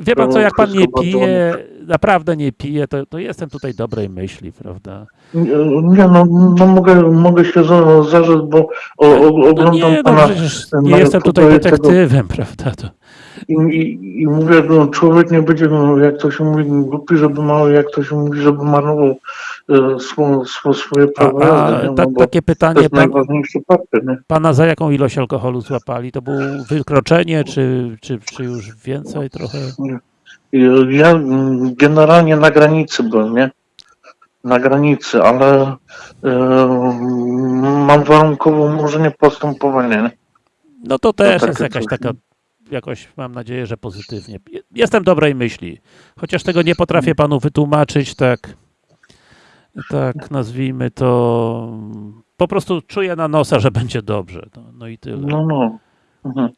Wie pan co, jak pan nie pije, naprawdę nie pije, to, to jestem tutaj dobrej myśli, prawda? Nie, nie, no, no mogę, mogę się za- zarzec, bo o, o, No oglądam nie, no pana przecież nie jestem tutaj YouTubie tego- detektywem, prawda? To, i, i, i mówię, no, człowiek nie będzie, no, jak to się mówi, głupi, żeby mało, jak to się mówi, żeby marnował e, swo, swo, swoje a, prawo a jazdy, nie? tak, no, takie pytanie, pan, nie? pana za jaką ilość alkoholu złapali? To było wykroczenie, czy, czy, czy już więcej trochę? Ja generalnie na granicy byłem, nie? Na granicy, ale e, mam warunkowe umorzenie postępowania? No to też takie jest jakaś taka, jakoś mam nadzieję, że pozytywnie. Jestem dobrej myśli, chociaż tego nie potrafię panu wytłumaczyć, tak, tak nazwijmy to, po prostu czuję na nosa, że będzie dobrze, no, no i tyle. No, no. Mhm.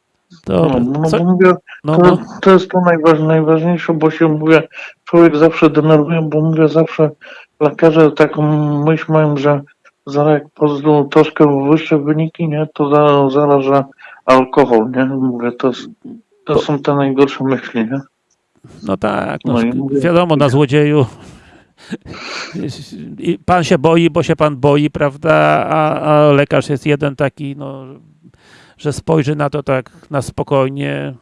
Dobra, No, no, bo mówię, no, to, no, to jest to najważ, najważniejsze, bo się mówię, człowiek zawsze denerwuje, bo mówię zawsze lekarze taką myśl mają, że zaraz jak poznają troszkę wyższe wyniki, nie, to za, zaraz, że alkohol, nie? Mówię, to, to są te najgorsze myśli, nie? no tak, no, No mówię- wiadomo, na złodzieju pan się boi, bo się pan boi, prawda, a, a lekarz jest jeden taki, no, że spojrzy na to tak na spokojnie,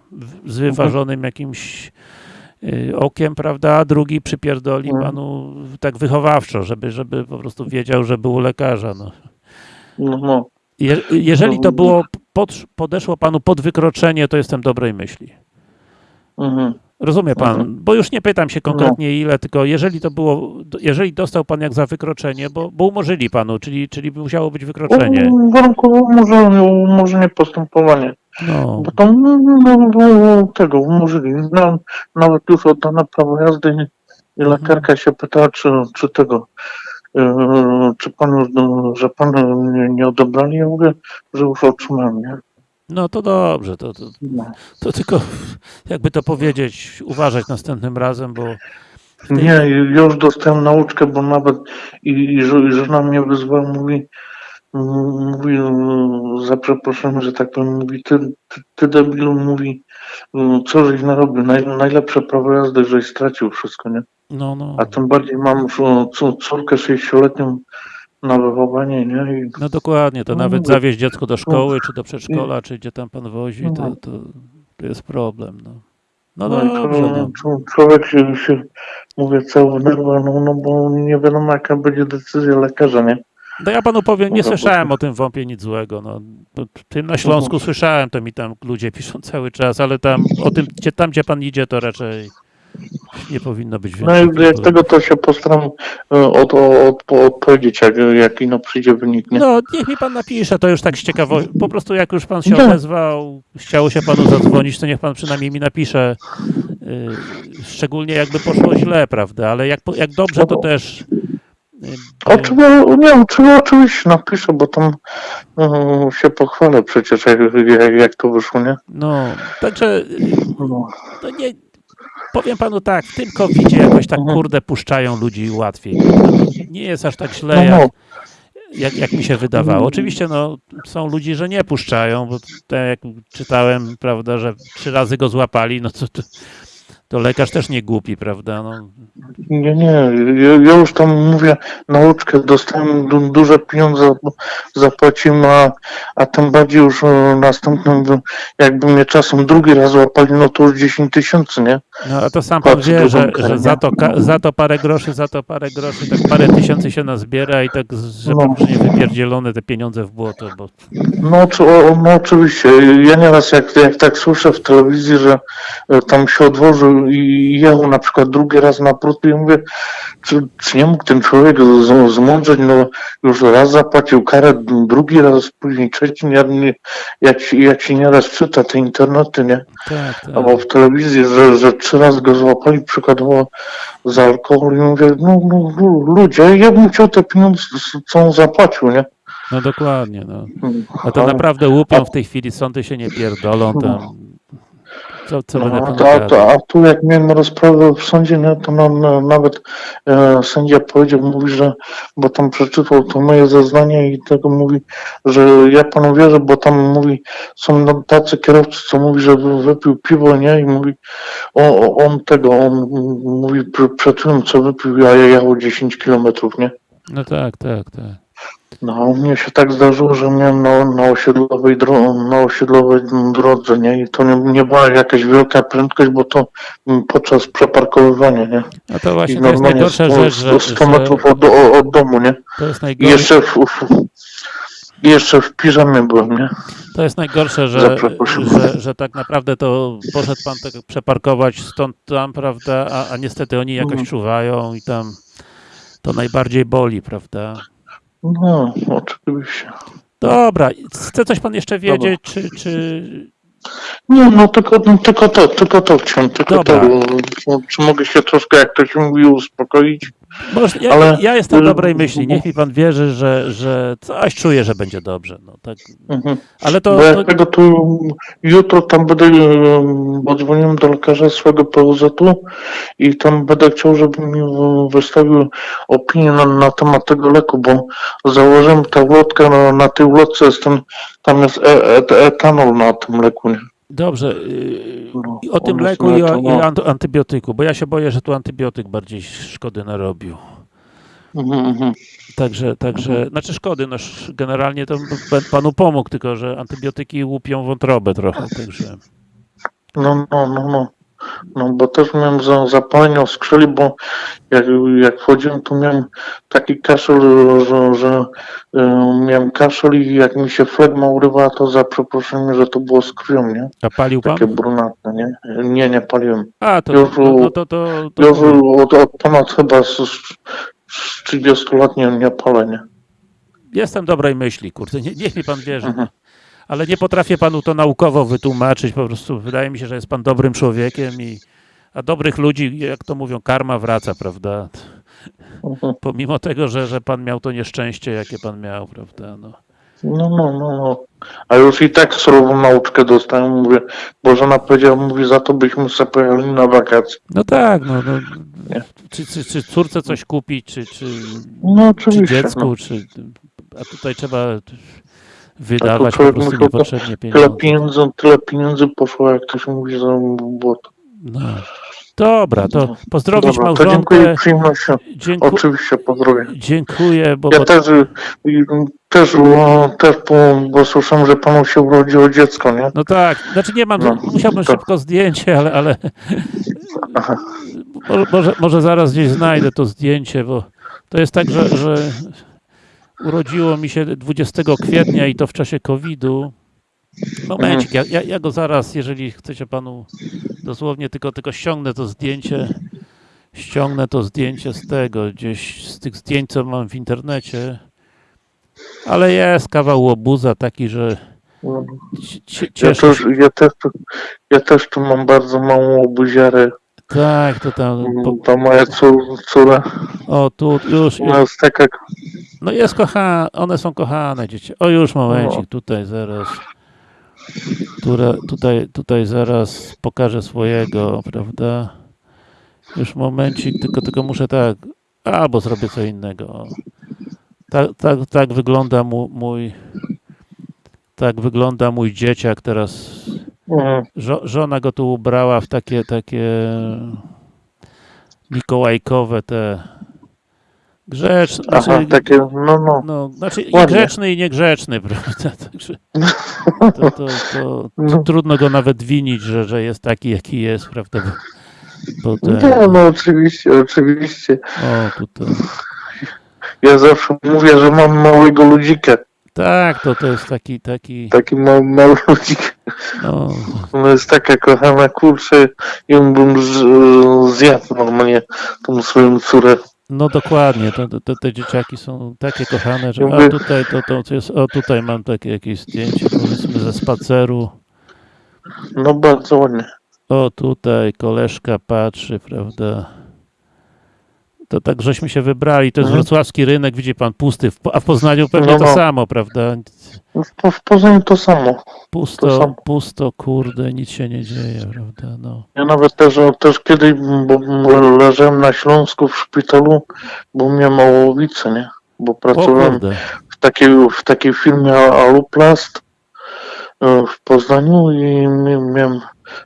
z wyważonym jakimś y, okiem, prawda, a drugi przypierdoli Mhm. panu tak wychowawczo, żeby, żeby po prostu wiedział, że był lekarza, no. No, no. Je, jeżeli to No. było, pod, podeszło panu pod wykroczenie, to jestem dobrej myśli. Mhm. Rozumie pan, Mhm. bo już nie pytam się konkretnie ile, tylko jeżeli to było, jeżeli dostał pan jak za wykroczenie, bo, bo umorzyli panu, czyli, czyli musiało być wykroczenie. U- Warunkowe umorzenie, umorzenie postępowania. No, Bo tam no, no, no, tego umorzyli. No, nawet już oddane prawo jazdy i- Mhm. lekarka się pytała, czy, czy tego, czy pan już, no, że pan nie, odebrali. Ja mówię, że już otrzymałem, nie? no to dobrze, to, to, No. to tylko jakby to powiedzieć, uważać następnym razem, bo tej- Nie, już dostałem nauczkę, bo nawet i, i, i żona mnie wyzwała, mówi, mówi, e, za przeproszeniem, że tak powiem, mówi, ty, ty, ty debilu, mówi, e, co żeś narobił, Naj, najlepsze prawo jazdy, żeś stracił wszystko, nie? No, no, A tym bardziej mam córkę 6-letnią na wychowanie, nie? I, no dokładnie, to No nawet mówię. zawieźć dziecko do szkoły, czy do przedszkola, czy gdzie tam pan wozi, to, No. to, to jest problem, no. No no i dobrze, no. czło- człowiek się, się mówię, cały w nerwach, no, no bo nie wiadomo jaka będzie decyzja lekarza, nie? No ja panu powiem, nie No to- słyszałem o tym wąpie nic złego. No, To tym na Śląsku słyszałem, to mi tam ludzie piszą cały czas, ale tam o tym, gdzie, tam gdzie pan idzie, to raczej nie powinno być No więcej. i jak tego to się postaram e, od, od, odpowiedzieć, jak, jak ino przyjdzie wynik, nie? No, niech mi pan napisze, to już tak z ciekawości. Po prostu jak już pan się No. odezwał, chciało się panu zadzwonić, to niech pan przynajmniej mi napisze. Yy, szczególnie jakby poszło źle, prawda? Ale jak, jak dobrze, to też. yy, Oczywiście, nie, oczy- oczywiście napiszę, bo tam e, się pochwalę przecież, jak, jak, jak to wyszło, nie? No, także No. no nie, powiem panu tak, w tym covidzie jakoś tak Mhm. kurde puszczają ludzi łatwiej. Nie jest aż tak źle, No, jak, no. jak, jak mi się wydawało. Oczywiście no, są ludzie, że nie puszczają, bo tak jak czytałem, prawda, że trzy razy go złapali, no to, to, To lekarz też nie głupi, prawda? No, Nie, nie, ja, ja już tam mówię, nauczkę dostałem du, duże pieniądze, zapłaciłem, a, a tym bardziej już e, następnym, jakby mnie czasem drugi raz łapali, no to już 10 tysięcy, nie? no a to sam pan wie, że, że za, to, za to parę groszy, za to parę groszy, tak parę tysięcy się nazbiera i tak, że No. nie wypierdzielone te pieniądze w błoto, bo No, no oczywiście, ja nieraz jak, jak tak słyszę w telewizji, że e, tam się odłożył i jechał na przykład drugi raz na prut, i mówię, czy, czy nie mógł ten człowiek z- zmądrzeć, no już raz zapłacił karę, drugi raz, później trzeci, nie, nie, jak, się- jak się nieraz czyta te internety, nie? tak, tak. albo w telewizji, że, że trzy razy go złapali przykładowo za alkohol i mówię, no, no lu- ludzie, ja bym chciał te pieniądze, co on zapłacił, nie? No dokładnie, no. A to naprawdę łupią w tej chwili, sądy się nie pierdolą tam. Co będę No, a, gadał? a tu jak miałem rozprawę w sądzie, nie, to na- nawet e, sędzia powiedział, mówi, że, bo tam przeczytał to moje zeznanie i tego mówi, że ja panu wierzę, bo tam mówi, są no, tacy kierowcy, co mówi, że wy- wypił piwo, nie, i mówi, o, on tego, on mówi pr- przed tym, co wypił, a ja jechał 10 kilometrów, nie? No tak, tak, tak. No, mnie się tak zdarzyło, że miałem na, na, osiedlowej dro, na osiedlowej drodze, nie? I to nie, nie była jakaś wielka prędkość, bo to mm, podczas przeparkowywania, nie? A to I właśnie to jest normalnie najgorsza 100, rzecz, że, 100 że metrów od, od domu, nie? to jest najgorsze, jeszcze w, w, jeszcze w piżamie byłem, nie? to jest najgorsze że, że, że tak naprawdę to poszedł pan tak przeparkować stąd tam, prawda, a, a niestety oni jakoś Mhm. czuwają i tam to najbardziej boli, prawda? No, oczywiście. Dobra, chce coś pan jeszcze wiedzieć, czy, czy... Nie, no tylko, no, tylko to, tylko to chciałem, tylko Dobra. to. Czy, czy mogę się troszkę, jak to się mówi, uspokoić? Może, ja, Ale- ja jestem dobrej myśli, niech mi pan wierzy, że, że coś czuję, że będzie dobrze, no tak. Mhm. Ale to, Bo to jak tego tu jutro tam będę, bo dzwoniłem do lekarza swojego POZ-u i tam będę chciał, żeby mi w- wystawił opinię na, na temat tego leku, bo założyłem tę ulotkę, na, na tej ulotce jest ten, tam jest e, e, etanol na tym leku. Nie? Dobrze. No, I o tym leku i o, i etanol. o anty- antybiotyku, bo ja się boję, że tu antybiotyk bardziej szkody narobił. Mhm, mhm. Także, także, znaczy szkody, no generalnie to panu pomógł, tylko że antybiotyki łupią wątrobę trochę, także. No, no, no, no. No, bo też miałem za, zapalenie w skrzeli, bo jak, jak wchodziłem, to miałem taki kaszel, że, że y, miałem kaszel i jak mi się flegma urywała, to za przeproszeniem, że to było z krwią, nie? A palił pan? Takie brunatne, nie? Nie, nie paliłem. A, to, Już no, no to, to, to, Już od, od ponad chyba z, z 30 lat nie, nie palę, nie? Jestem dobrej myśli, kurde, nie, niech mi pan wierzy. Mhm. Ale nie potrafię panu to naukowo wytłumaczyć, po prostu wydaje mi się, że jest pan dobrym człowiekiem i a dobrych ludzi, jak to mówią, karma wraca, prawda? Mhm. Pomimo tego, że, że pan miał to nieszczęście, jakie pan miał, prawda? No. No, no, no, no. A już i tak surową nauczkę dostałem, mówię, bo żona powiedziała, mówi, za to byśmy sobie pojechali na wakacje. no tak, no, no czy, czy, czy córce coś kupić, czy, czy, No czy dziecku, no. czy, a tutaj trzeba wydawać po człowiek prostu niepotrzebnie Tyle pieniądze. pieniędzy, tyle pieniędzy poszło, jak to się mówi, za błoto. No. Dobra, to pozdrowić Dobra, to dziękuję małżonkę. przyjemnością. Dzięku, Oczywiście pozdrowię. dziękuję, bo, Ja bo też, y, y, też, o, też bo, bo słyszałem, że panu się urodziło dziecko, nie? No tak, znaczy nie mam, No, musiałbym to- szybko zdjęcie, ale, ale może, może zaraz gdzieś znajdę to zdjęcie, bo to jest tak, że, że urodziło mi się 20 kwietnia i to w czasie COVID-u. Momencik, ja, ja, ja go zaraz, jeżeli chcecie panu dosłownie tylko, tylko ściągnę to zdjęcie, ściągnę to zdjęcie z tego, gdzieś z tych zdjęć, co mam w internecie, ale jest kawał łobuza taki, że No. cie- cie- Ja cieszę też, ja, też, tu- ja też tu mam bardzo małą obuziarę. Tak, to tam. Po, To moja cór, córa. o, tu już. Ona jest taka, No jest kochana, one są kochane dzieci. O, już momencik, tutaj zaraz. Tutaj, tutaj zaraz pokażę swojego, prawda? Już momencik, tylko, tylko muszę tak. Albo zrobię co innego. Tak, tak, tak wygląda mu, mój. Tak wygląda mój dzieciak teraz. Mhm. żo żona go tu ubrała w takie, takie mikołajkowe te grzeczne, Aha, znaczy, takie, no, no. no, znaczy i grzeczny i niegrzeczny, prawda, także to, to, to, No. trudno go nawet winić, że, że jest taki, jaki jest, prawda, bo, bo te, Nie, no oczywiście, oczywiście. o, tutaj, Ja zawsze mówię, że mam małego ludzika. Tak, to, to jest taki, taki, Taki ludzik. no, Ona jest taka kochana, kurczę, ją bym z, zjadł normalnie, tą swoją córę. no dokładnie, to, to, te dzieciaki są takie kochane, że, a tutaj, to, to, to jest, o, tutaj mam takie jakieś zdjęcie, powiedzmy, ze spaceru, No bardzo ładnie. O, tutaj koleżka patrzy, prawda? To tak żeśmy się wybrali. To jest Mhm. wrocławski rynek, widzi pan, pusty. A w Poznaniu pewnie No, to no. samo, prawda? W, w Poznaniu to samo. To Pusto, samo. pusto, kurde, nic się nie dzieje, prawda? No. Ja nawet też, też kiedyś, bo leżałem na Śląsku w szpitalu, bo miałem małowicę, nie? Bo O pracowałem w takiej, w takiej firmie Aluplast e, w Poznaniu i mi- miałem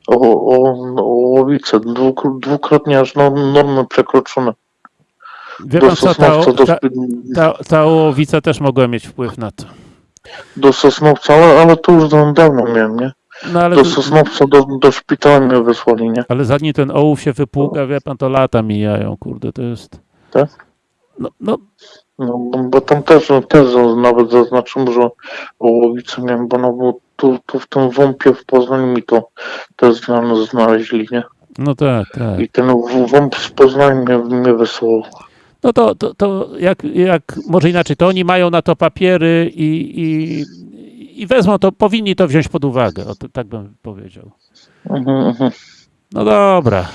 o, o, ołowicę dwuk- dwukrotnie aż no, normy przekroczone. Wie pan co, ta, ta, ta, ta ołowica też mogła mieć wpływ na to. do Sosnowca, ale, ale to już dawno miałem, nie? No ale, Do Sosnowca, do, do szpitala mnie wysłali, nie? ale zanim ten ołów się wypłuka, wie pan, to lata mijają, kurde, to jest... Tak? No, no No, bo, tam też, też nawet zaznaczyłem, że ołowicę miałem, bo no, bo tu, tu w tym wąpie w Poznaniu mi to też zna- znaleźli, nie? no tak, tak. I ten wąp z Poznania mnie, mnie wysłał. No to, to, to jak, jak, może inaczej, to oni mają na to papiery i, i, i wezmą to, powinni to wziąć pod uwagę, o, tak bym powiedział. Mhm, mhm. No dobra,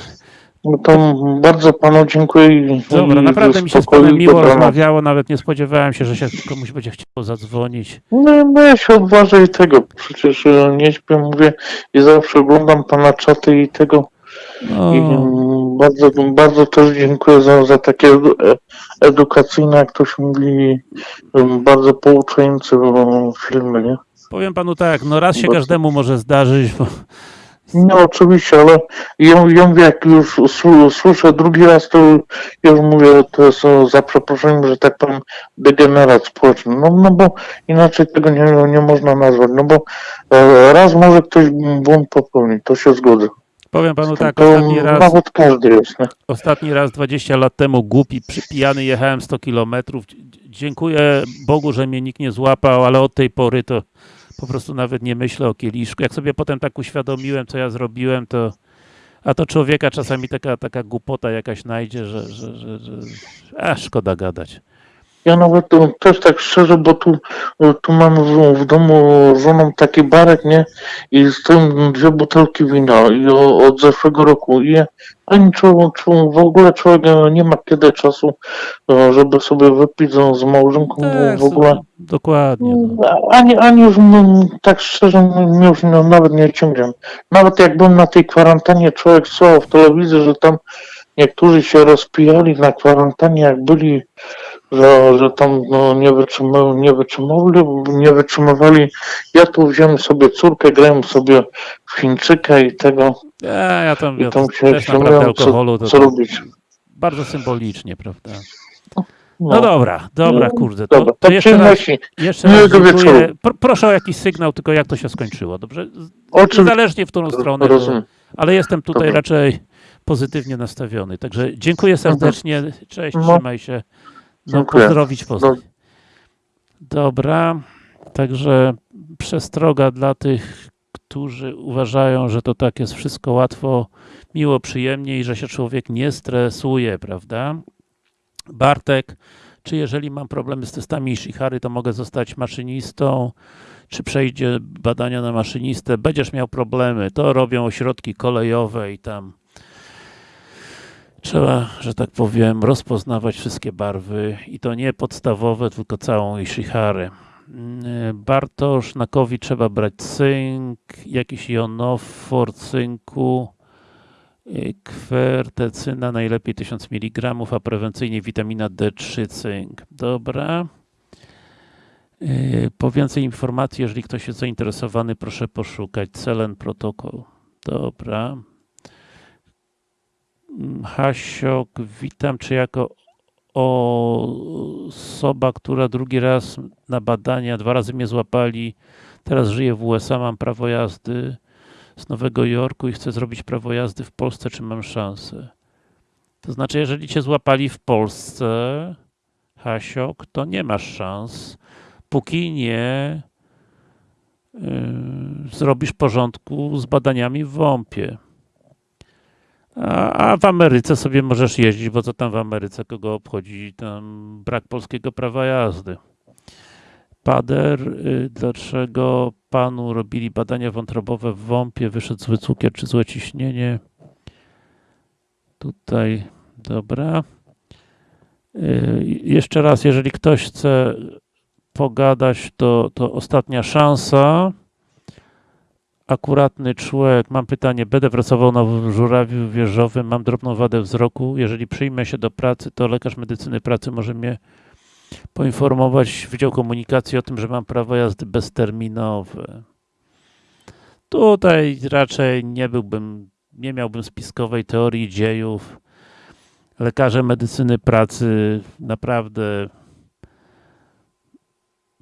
No to bardzo panu dziękuję. dobra, naprawdę mi się z panem miło rozmawiało, nawet nie spodziewałem się, że się komuś będzie chciało zadzwonić. No, no ja się odważę i tego, przecież e, nie śpię, mówię i zawsze oglądam pana czaty i tego. No, I bardzo, bardzo też dziękuję za, za takie e- edukacyjne, jak to się mówi, bardzo pouczające filmy, nie? powiem panu tak, no raz się każdemu może zdarzyć, bo No oczywiście, ale ja, ja mówię, jak już sł- słyszę drugi raz, to już mówię, to jest za przeproszeniem, że tak powiem, degenerat społeczny. No, no bo inaczej tego nie, nie można nazwać. No bo e, raz może ktoś błąd popełnić, to się zgodzę. Powiem panu tak, ostatni raz, ostatni raz 20 lat temu głupi, przypijany jechałem 100 kilometrów. Dziękuję Bogu, że mnie nikt nie złapał, ale od tej pory to po prostu nawet nie myślę o kieliszku. Jak sobie potem tak uświadomiłem, co ja zrobiłem, to a to człowieka czasami taka, taka głupota jakaś najdzie, że, że, że, że a szkoda gadać. Ja nawet e, też tak szczerze, bo tu, e, tu mam w, w domu żoną taki barek, nie? I stoją dwie butelki wina i o, od zeszłego roku. I ani człowiek, w ogóle człowiek nie ma kiedy czasu, e, żeby sobie wypić z, małżonką Tak, w ogóle. Dokładnie. No. Ani, ani już tak szczerze już nawet nie ciągnie. Nawet jak byłem na tej kwarantannie, człowiek słuchał w telewizji, że tam niektórzy się rozpijali na kwarantannie, jak byli, że, że tam no, nie, wytrzymali, nie, wytrzymali, nie wytrzymywali. Ja tu wziąłem sobie córkę, grałem sobie w Chińczyka i tego, Ja, ja tam, i ja tam się śmiałem, alkoholu co, to co tak robić. bardzo symbolicznie, prawda? No, No dobra, dobra, No, kurde. To, Dobra, to to jeszcze raz, jeszcze raz dziękuję. proszę o jakiś sygnał, tylko jak to się skończyło, dobrze? Oczywiście. Niezależnie w którą stronę, Rozumiem. ale jestem tutaj Dobra. raczej pozytywnie nastawiony. Także dziękuję serdecznie, cześć, No. trzymaj się. No, pozdrowić Poznań. Dobra, także przestroga dla tych, którzy uważają, że to tak jest wszystko łatwo, miło, przyjemnie i że się człowiek nie stresuje, prawda? Bartek, czy jeżeli mam problemy z testami Ishihary, to mogę zostać maszynistą? Czy przejdzie badania na maszynistę? Będziesz miał problemy. To robią ośrodki kolejowe i tam trzeba, że tak powiem, rozpoznawać wszystkie barwy i to nie podstawowe, tylko całą Ishiharę. Mm, Bartosz, na COVID trzeba brać cynk, jakiś jonofor cynku, y, kwertecyna, najlepiej 1000 mg, a prewencyjnie witamina D3 cynk. Dobra. Yy, Po więcej informacji, jeżeli ktoś jest zainteresowany, proszę poszukać Celen Protokół. Dobra. Hasiok, witam. Czy jako osoba, która drugi raz na badania, dwa razy mnie złapali, teraz żyję w USA, mam prawo jazdy z Nowego Jorku i chcę zrobić prawo jazdy w Polsce, czy mam szansę? To znaczy, jeżeli cię złapali w Polsce, Hasiok, to nie masz szans, póki nie yy, zrobisz porządku z badaniami w WOMP-ie. A, w Ameryce sobie możesz jeździć, bo co tam w Ameryce, kogo obchodzi tam brak polskiego prawa jazdy. Pader, y, dlaczego panu robili badania wątrobowe w WOMP-ie, wyszedł zły cukier czy złe ciśnienie? Tutaj, dobra. Y, Jeszcze raz, jeżeli ktoś chce pogadać, to, to ostatnia szansa. Akuratny człowiek, mam pytanie, będę pracował na żurawiu wieżowym, mam drobną wadę wzroku, jeżeli przyjmę się do pracy, to lekarz medycyny pracy może mnie poinformować Wydział Komunikacji o tym, że mam prawo jazdy bezterminowe. Tutaj raczej nie byłbym, nie miałbym spiskowej teorii dziejów. Lekarze medycyny pracy naprawdę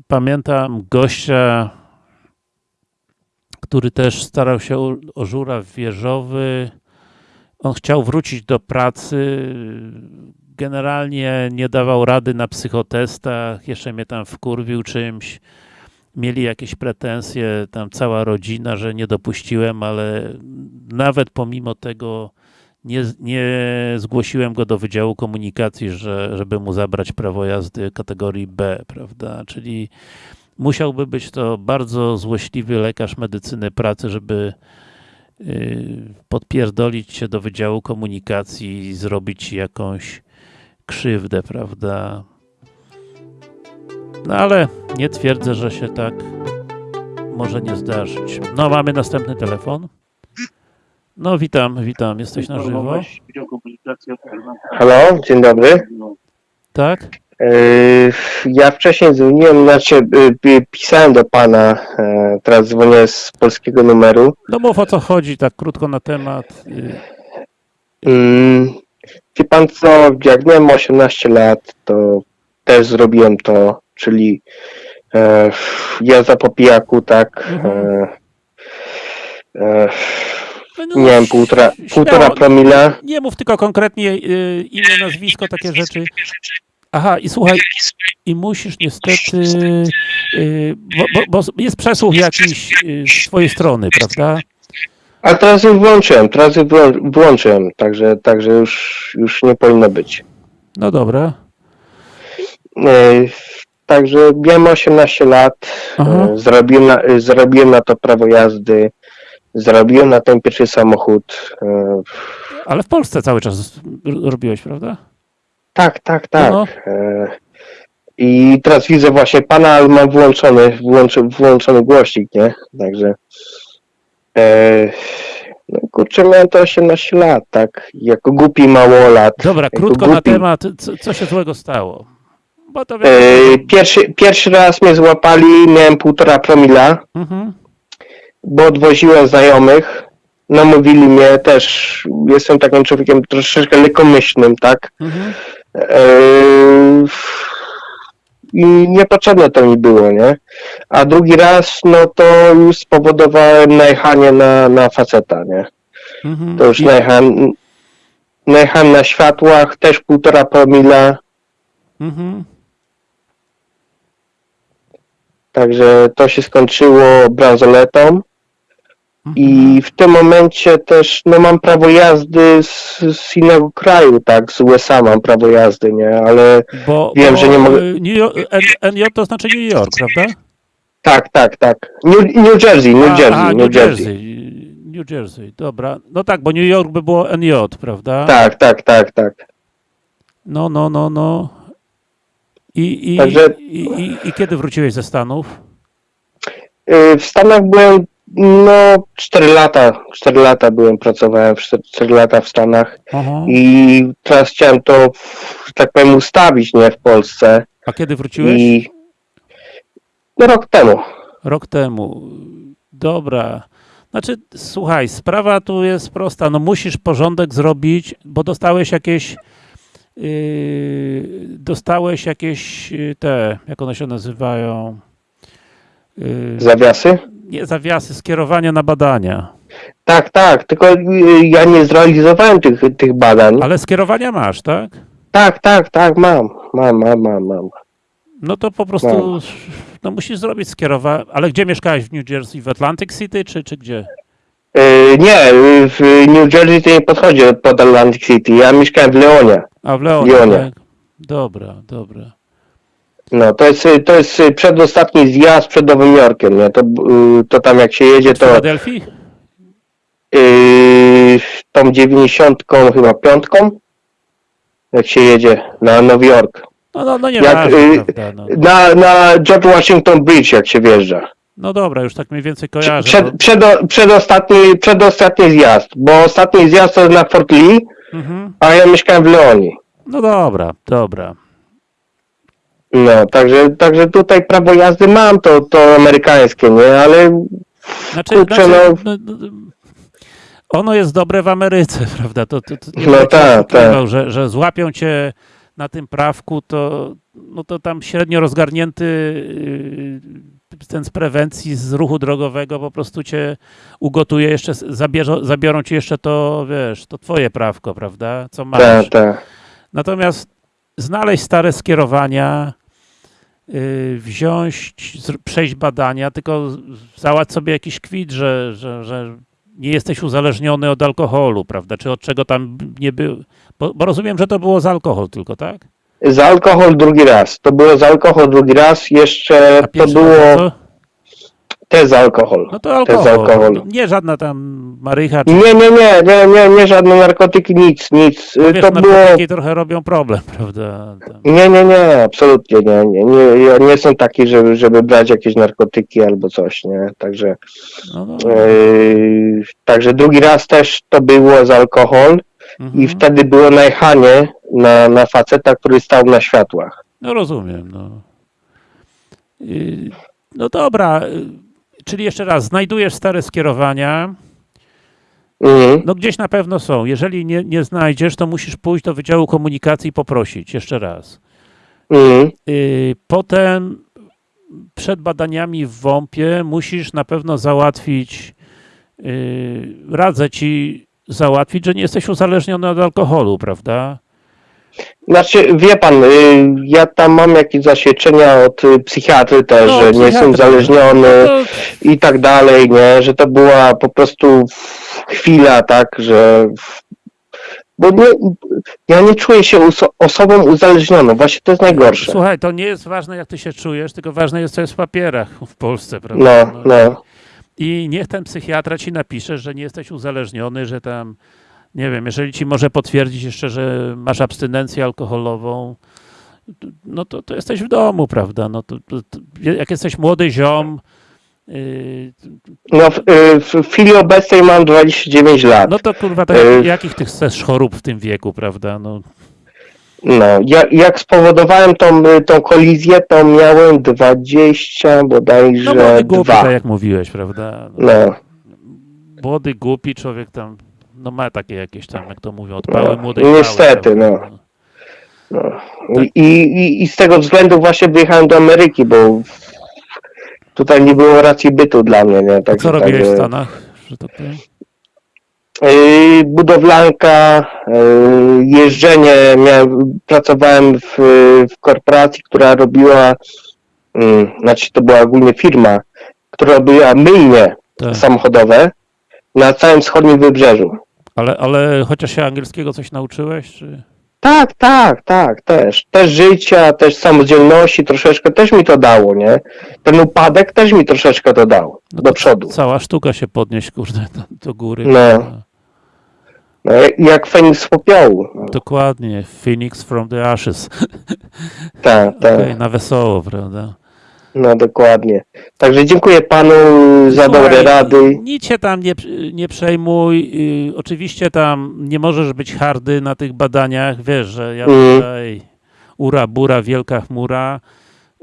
pamiętam gościa, który też starał się o, o żuraw wieżowy. On chciał wrócić do pracy. Generalnie nie dawał rady na psychotestach. Jeszcze mnie tam wkurwił czymś. Mieli jakieś pretensje, tam cała rodzina, że nie dopuściłem, ale nawet pomimo tego nie, nie zgłosiłem go do Wydziału Komunikacji, że, żeby mu zabrać prawo jazdy kategorii B, prawda? Czyli musiałby być to bardzo złośliwy lekarz medycyny pracy, żeby yy, podpierdolić się do Wydziału Komunikacji i zrobić jakąś krzywdę, prawda? No ale nie twierdzę, że się tak może nie zdarzyć. No, mamy następny telefon. No, witam, witam. Jesteś na żywo? Halo, dzień dobry. Tak? Yy, Ja wcześniej dzwoniłem, znaczy yy, pisałem do pana, yy, teraz dzwonię z polskiego numeru. No mów o co chodzi, tak krótko na temat. Yy, Yy, Wie pan co, jak miałem 18 lat, to też zrobiłem to, czyli e, jazda po pijaku, tak. Mhm. E, e, no, miałem półtora, śmiało. półtora promila. Nie mów tylko konkretnie yy, imię, nazwisko, takie rzeczy. Aha, i słuchaj, i musisz niestety, yy, bo, bo, bo jest przesłuch jakiś yy, z twojej strony, prawda? A teraz już włączyłem, teraz już wyłączyłem, także, także już, już nie powinno być. No dobra. E, Także miałem 18 lat, Aha. e, zrobiłem na, e, zrobiłem na to prawo jazdy, zrobiłem na ten pierwszy samochód. Ale w Polsce cały czas robiłeś, prawda? Tak, tak, tak. No. e, I teraz widzę właśnie pana, ale mam włączony, włączy, włączony głośnik, nie? Także e, no kurczę, miałem to 18 lat, tak? Jako głupi małolat. Dobra, jako krótko na temat, co, co się złego stało? Bo to E, pierwszy, pierwszy raz mnie złapali, miałem półtora promila. Mhm. bo odwoziłem znajomych. Namówili mnie też, jestem takim człowiekiem troszeczkę lekkomyślnym, tak? Mhm. Eee, I niepotrzebne to mi było, nie? A drugi raz, no to już spowodowałem najechanie na, na faceta, nie? Mhm. To już najechałem, najechałem na światłach, też półtora promila, Mhm. także to się skończyło bransoletą. Mhm. I w tym momencie też no, mam prawo jazdy z, z innego kraju, tak, z USA mam prawo jazdy, nie, ale Bo, Wiem, bo że nie mogę- y, New NJ to znaczy New York, prawda? tak, tak, tak. New, New Jersey, New A, Jersey, aha, New, Jersey. Jersey. New Jersey, dobra. No tak, bo New York by było NJ, prawda? Tak, tak, tak, tak. No, no, no, no. I, i, Także- i, i, I kiedy wróciłeś ze Stanów? Y, W Stanach byłem, no, 4 lata, 4 lata byłem, pracowałem, 4 lata w Stanach Aha. i teraz chciałem to, że tak powiem, ustawić, nie, w Polsce A kiedy wróciłeś? i No, rok temu. Rok temu. Dobra. Znaczy, słuchaj, sprawa tu jest prosta. No musisz porządek zrobić, bo dostałeś jakieś yy, dostałeś jakieś yy, te, jak one się nazywają? Yy, Zawiasy? nie zawiasy, skierowania na badania. Tak, tak, tylko y, ja nie zrealizowałem tych, tych badań. Ale skierowania masz, tak? Tak, tak, tak, mam, mam, mam, mam, mam. No to po prostu no musisz zrobić skierowanie. Ale gdzie mieszkałeś w New Jersey? W Atlantic City czy, czy gdzie? Y, nie, y, w New Jersey to nie podchodzi pod Atlantic City. Ja mieszkałem w Leonie. A w Leonie, Leonie. tak? Dobra, dobra. No, to jest, to jest przedostatni zjazd przed Nowym Jorkiem, nie? To, y, to tam jak się jedzie, to Filadelfii? yy, tą dziewięćdziesiątką chyba piątką, jak się jedzie na Nowy Jork. No, no, no nie Jak, ważne, y, prawda, no. Na, na George Washington Bridge, jak się wjeżdża. no dobra, już tak mniej więcej kojarzę. Przed, bo- przedo, przedostatni, przedostatni zjazd, bo ostatni zjazd to na Fort Lee, Mhm. a ja mieszkałem w Leonii. No dobra, dobra. No, także, także tutaj prawo jazdy mam, to, to amerykańskie, nie? Ale Znaczy, Kurczę, znaczy no- no, no, ono jest dobre w Ameryce, prawda? To, to, to No tak, oszukiwał, Że, że złapią cię na tym prawku, to, no to tam średnio rozgarnięty yy, ten z prewencji, z ruchu drogowego po prostu cię ugotuje, jeszcze zabierze, zabiorą ci jeszcze to, wiesz, to twoje prawko, prawda? Co masz. tak, tak. Natomiast znaleźć stare skierowania, yy, wziąć, przejść badania, tylko z- załatw sobie jakiś kwit, że, że, że nie jesteś uzależniony od alkoholu, prawda? Czy od czego tam nie był. Bo, bo rozumiem, że to było za alkohol tylko, tak? Za alkohol drugi raz. To było za alkohol drugi raz, jeszcze to było raz też za alkohol. No to alkohol. za alkohol. Nie żadna tam marycha, czy Nie, nie, nie, nie, nie, nie żadne narkotyki, nic, nic. bo wiesz, To było... narkotyki trochę robią problem, prawda? Tam. Nie, nie, nie, absolutnie nie, nie, nie. Ja nie jestem taki, żeby, żeby brać jakieś narkotyki albo coś, nie. Także, No, no. yy, także drugi raz też to było za alkohol Mhm. i wtedy było najechanie na, na faceta, który stał na światłach. No rozumiem, no. Yy, No dobra, yy, czyli jeszcze raz, znajdujesz stare skierowania, Mhm. no gdzieś na pewno są. Jeżeli nie, nie znajdziesz, to musisz pójść do Wydziału Komunikacji i poprosić, jeszcze raz. Mhm. Yy, Potem przed badaniami w WOMP-ie musisz na pewno załatwić, yy, radzę ci załatwić, że nie jesteś uzależniony od alkoholu, prawda? Znaczy, wie pan, y, ja tam mam jakieś zaświadczenia od y, psychiatry też, No, że nie jestem psychiatry. uzależniony No, i tak dalej, nie, że to była po prostu chwila, tak, że bo nie, ja nie czuję się oso- osobą uzależnioną, właśnie to jest najgorsze. Słuchaj, to nie jest ważne, jak ty się czujesz, tylko ważne jest, co jest w papierach w Polsce, prawda? No, no, I niech ten psychiatra ci napisze, że nie jesteś uzależniony, że tam, nie wiem, jeżeli ci może potwierdzić jeszcze, że masz abstynencję alkoholową, no to, to jesteś w domu, prawda? No to, to, to, jak jesteś młody ziom, yy, no w, y, w chwili obecnej mam 29 lat. no to kurwa, Yy. jak, jakich ty chcesz chorób w tym wieku, prawda? No, No, ja, jak spowodowałem tą, y, tą kolizję, to miałem 20 no bodajże młody głupi, dwa. tak jak mówiłeś, prawda? No, No. młody, głupi człowiek tam, no ma takie jakieś tam, jak to mówią, odpały No, młodej niestety, pały, no. prawda? No. I, i, I z tego względu właśnie wyjechałem do Ameryki, bo tutaj nie było racji bytu dla mnie, nie? A Także, co robiłeś w także, Stanach, że tak powiem? Yy, budowlanka, yy, jeżdżenie, miałem, pracowałem w, w korporacji, która robiła, yy, znaczy to była ogólnie firma, która robiła myjnie Tak. samochodowe na całym wschodnim wybrzeżu. Ale, ale chociaż się angielskiego coś nauczyłeś, czy... Tak, tak, tak, też. Też życia, też samodzielności troszeczkę też mi to dało, nie? Ten upadek też mi troszeczkę to dał No do to przodu. Cała sztuka się podnieść, kurde, do, do góry. No. No, jak- Feniks z popiołu. No, Dokładnie, Phoenix from the ashes. tak, tak. Okej, na wesoło, prawda? No dokładnie. Także dziękuję panu za Słuchaj, dobre rady. Nic się tam nie, nie przejmuj. Yy, oczywiście tam nie możesz być hardy na tych badaniach. Wiesz, że ja Mhm. tutaj ura, bura, wielka chmura.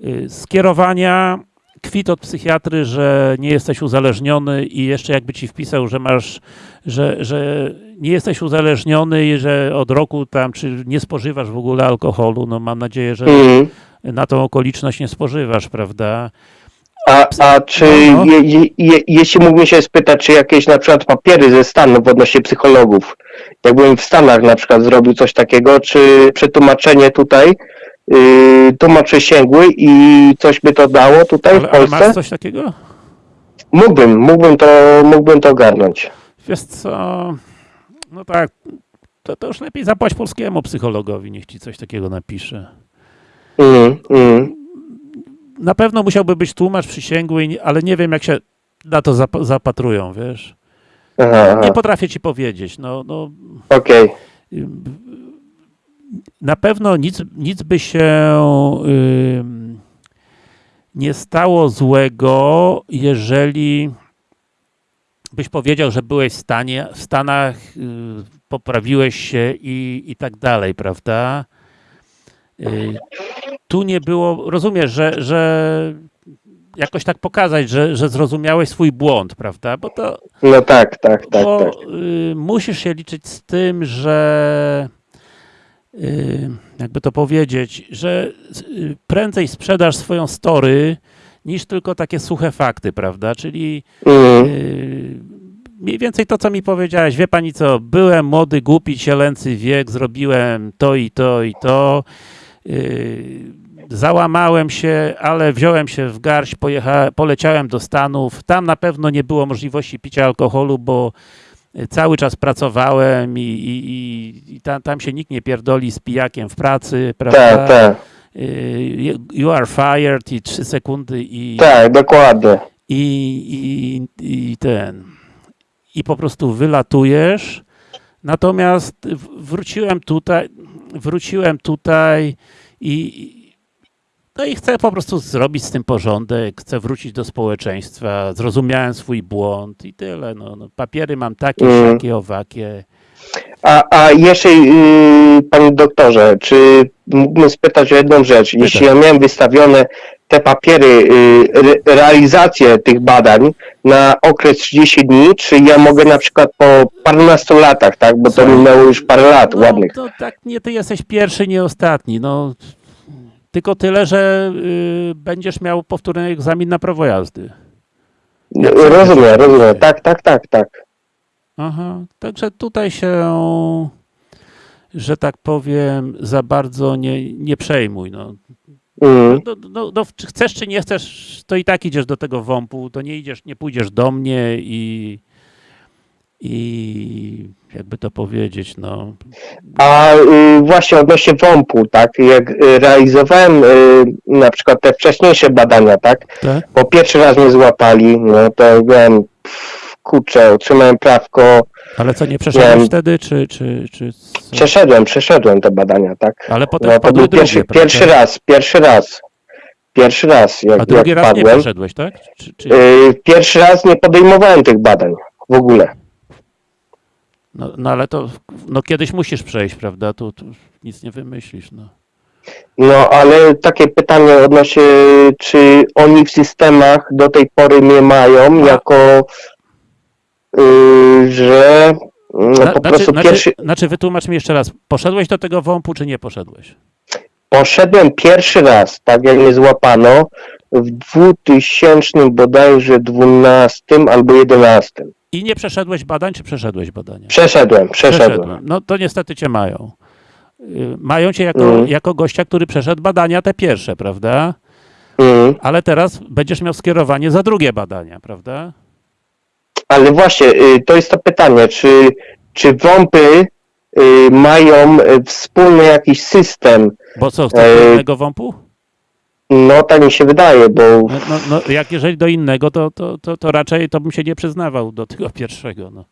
Yy, skierowania kwit od psychiatry, że nie jesteś uzależniony i jeszcze jakby ci wpisał, że masz, że, że nie jesteś uzależniony i że od roku tam, czy nie spożywasz w ogóle alkoholu, no mam nadzieję, że Mhm. Na tą okoliczność nie spożywasz, prawda? A, a czy, No, no. Je, je, je, jeśli mógłbym się spytać, czy jakieś na przykład papiery ze Stanów odnośnie psychologów, jakbym w Stanach na przykład zrobił coś takiego, czy przetłumaczenie tutaj, yy, tłumacz przysięgły i coś by to dało tutaj w Ale, ale Polsce? masz coś takiego? Mógłbym, mógłbym to, mógłbym to ogarnąć. Wiesz co, no tak, to, to już lepiej zapłać polskiemu psychologowi, niech ci coś takiego napisze. Mm, mm. Na pewno musiałby być tłumacz przysięgły, ale nie wiem jak się na to zap- zapatrują, wiesz. Aha. Nie potrafię ci powiedzieć, no, no okej. ym, na pewno nic, nic by się nie stało złego, jeżeli byś powiedział, że byłeś w, stanie, w Stanach, y, poprawiłeś się i, i tak dalej, prawda? Y, Tu nie było, rozumiesz, że, że jakoś tak pokazać, że, że zrozumiałeś swój błąd, prawda? Bo to, No tak, tak, tak, bo tak. y, musisz się liczyć z tym, że y, jakby to powiedzieć, że y, prędzej sprzedasz swoją story niż tylko takie suche fakty, prawda? Czyli y, mniej więcej to, co mi powiedziałeś. Wie pani co, byłem młody, głupi, cielęcy wiek, zrobiłem to i to i to. y, Załamałem się, ale wziąłem się w garść, poleciałem do Stanów. Tam na pewno nie było możliwości picia alkoholu, bo y, cały czas pracowałem i, i, i, i tam, tam się nikt nie pierdoli z pijakiem w pracy, prawda? tak, tak, Y, You are fired i trzy sekundy i, tak, dokładnie. i, i, i ten. I po prostu wylatujesz. Natomiast wróciłem tutaj, wróciłem tutaj i no i chcę po prostu zrobić z tym porządek, chcę wrócić do społeczeństwa, zrozumiałem swój błąd i tyle. No, no, papiery mam takie, Mm. siakie, owakie. A, a jeszcze, yy, panie doktorze, czy mógłbym spytać o jedną rzecz? Jeśli ja miałem wystawione te papiery, yy, re, realizację tych badań na okres 30 dni, czy ja mogę na przykład po parunastu latach, tak? Bo to minęło już parę lat No, ładnych. to tak, nie ty jesteś pierwszy, nie ostatni. No, tylko tyle, że y, będziesz miał powtórny egzamin na prawo jazdy. jak. Rozumiem, rozumiem. Tak, tak, tak, tak. Aha, także tutaj się, że tak powiem, za bardzo nie, nie przejmuj. No. Mm, No, no, no, czy chcesz czy nie chcesz, to i tak idziesz do tego WOMP-u, to nie idziesz, nie pójdziesz do mnie i, i jakby to powiedzieć, no. A y, właśnie odnośnie WOMP-u, tak? Jak y, realizowałem y, na przykład te wcześniejsze badania, tak? Tak? bo pierwszy raz mnie złapali, no to byłem, pff, kurczę, otrzymałem prawko, Ale co, nie przeszedłeś Wiem. wtedy, czy, czy, czy co? przeszedłem, przeszedłem te badania, tak? Ale potem No to był pierwszy, pierwszy raz, pierwszy raz, pierwszy raz, jak, A drugi jak raz nie padłem. przeszedłeś, tak? Czy, czy, Y, pierwszy raz nie podejmowałem tych badań w ogóle. No, no ale to no, kiedyś musisz przejść, prawda? Tu, tu nic nie wymyślisz, no. No ale takie pytanie odnośnie, czy oni w systemach do tej pory mnie mają jako, y, że no, po znaczy, prostu znaczy, pierwszy, znaczy, wytłumacz mi jeszcze raz, poszedłeś do tego WOMP-u, czy nie poszedłeś? Poszedłem pierwszy raz, tak jak mnie złapano, w 2000 bodajże 12 albo 11. I nie przeszedłeś badań, czy przeszedłeś badania? Przeszedłem, przeszedłem. No to niestety cię mają. Y, Mają cię jako, Mhm. jako gościa, który przeszedł badania te pierwsze, prawda? Mhm. Ale teraz będziesz miał skierowanie za drugie badania, prawda? Ale właśnie, y, to jest to pytanie, czy, czy WOMPy y, mają wspólny jakiś system? Bo co, chcesz do Ej. innego WOMP-u? No tak mi się wydaje, bo No, no, no, jak jeżeli do innego, to, to, to, to raczej to bym się nie przyznawał do tego pierwszego. No.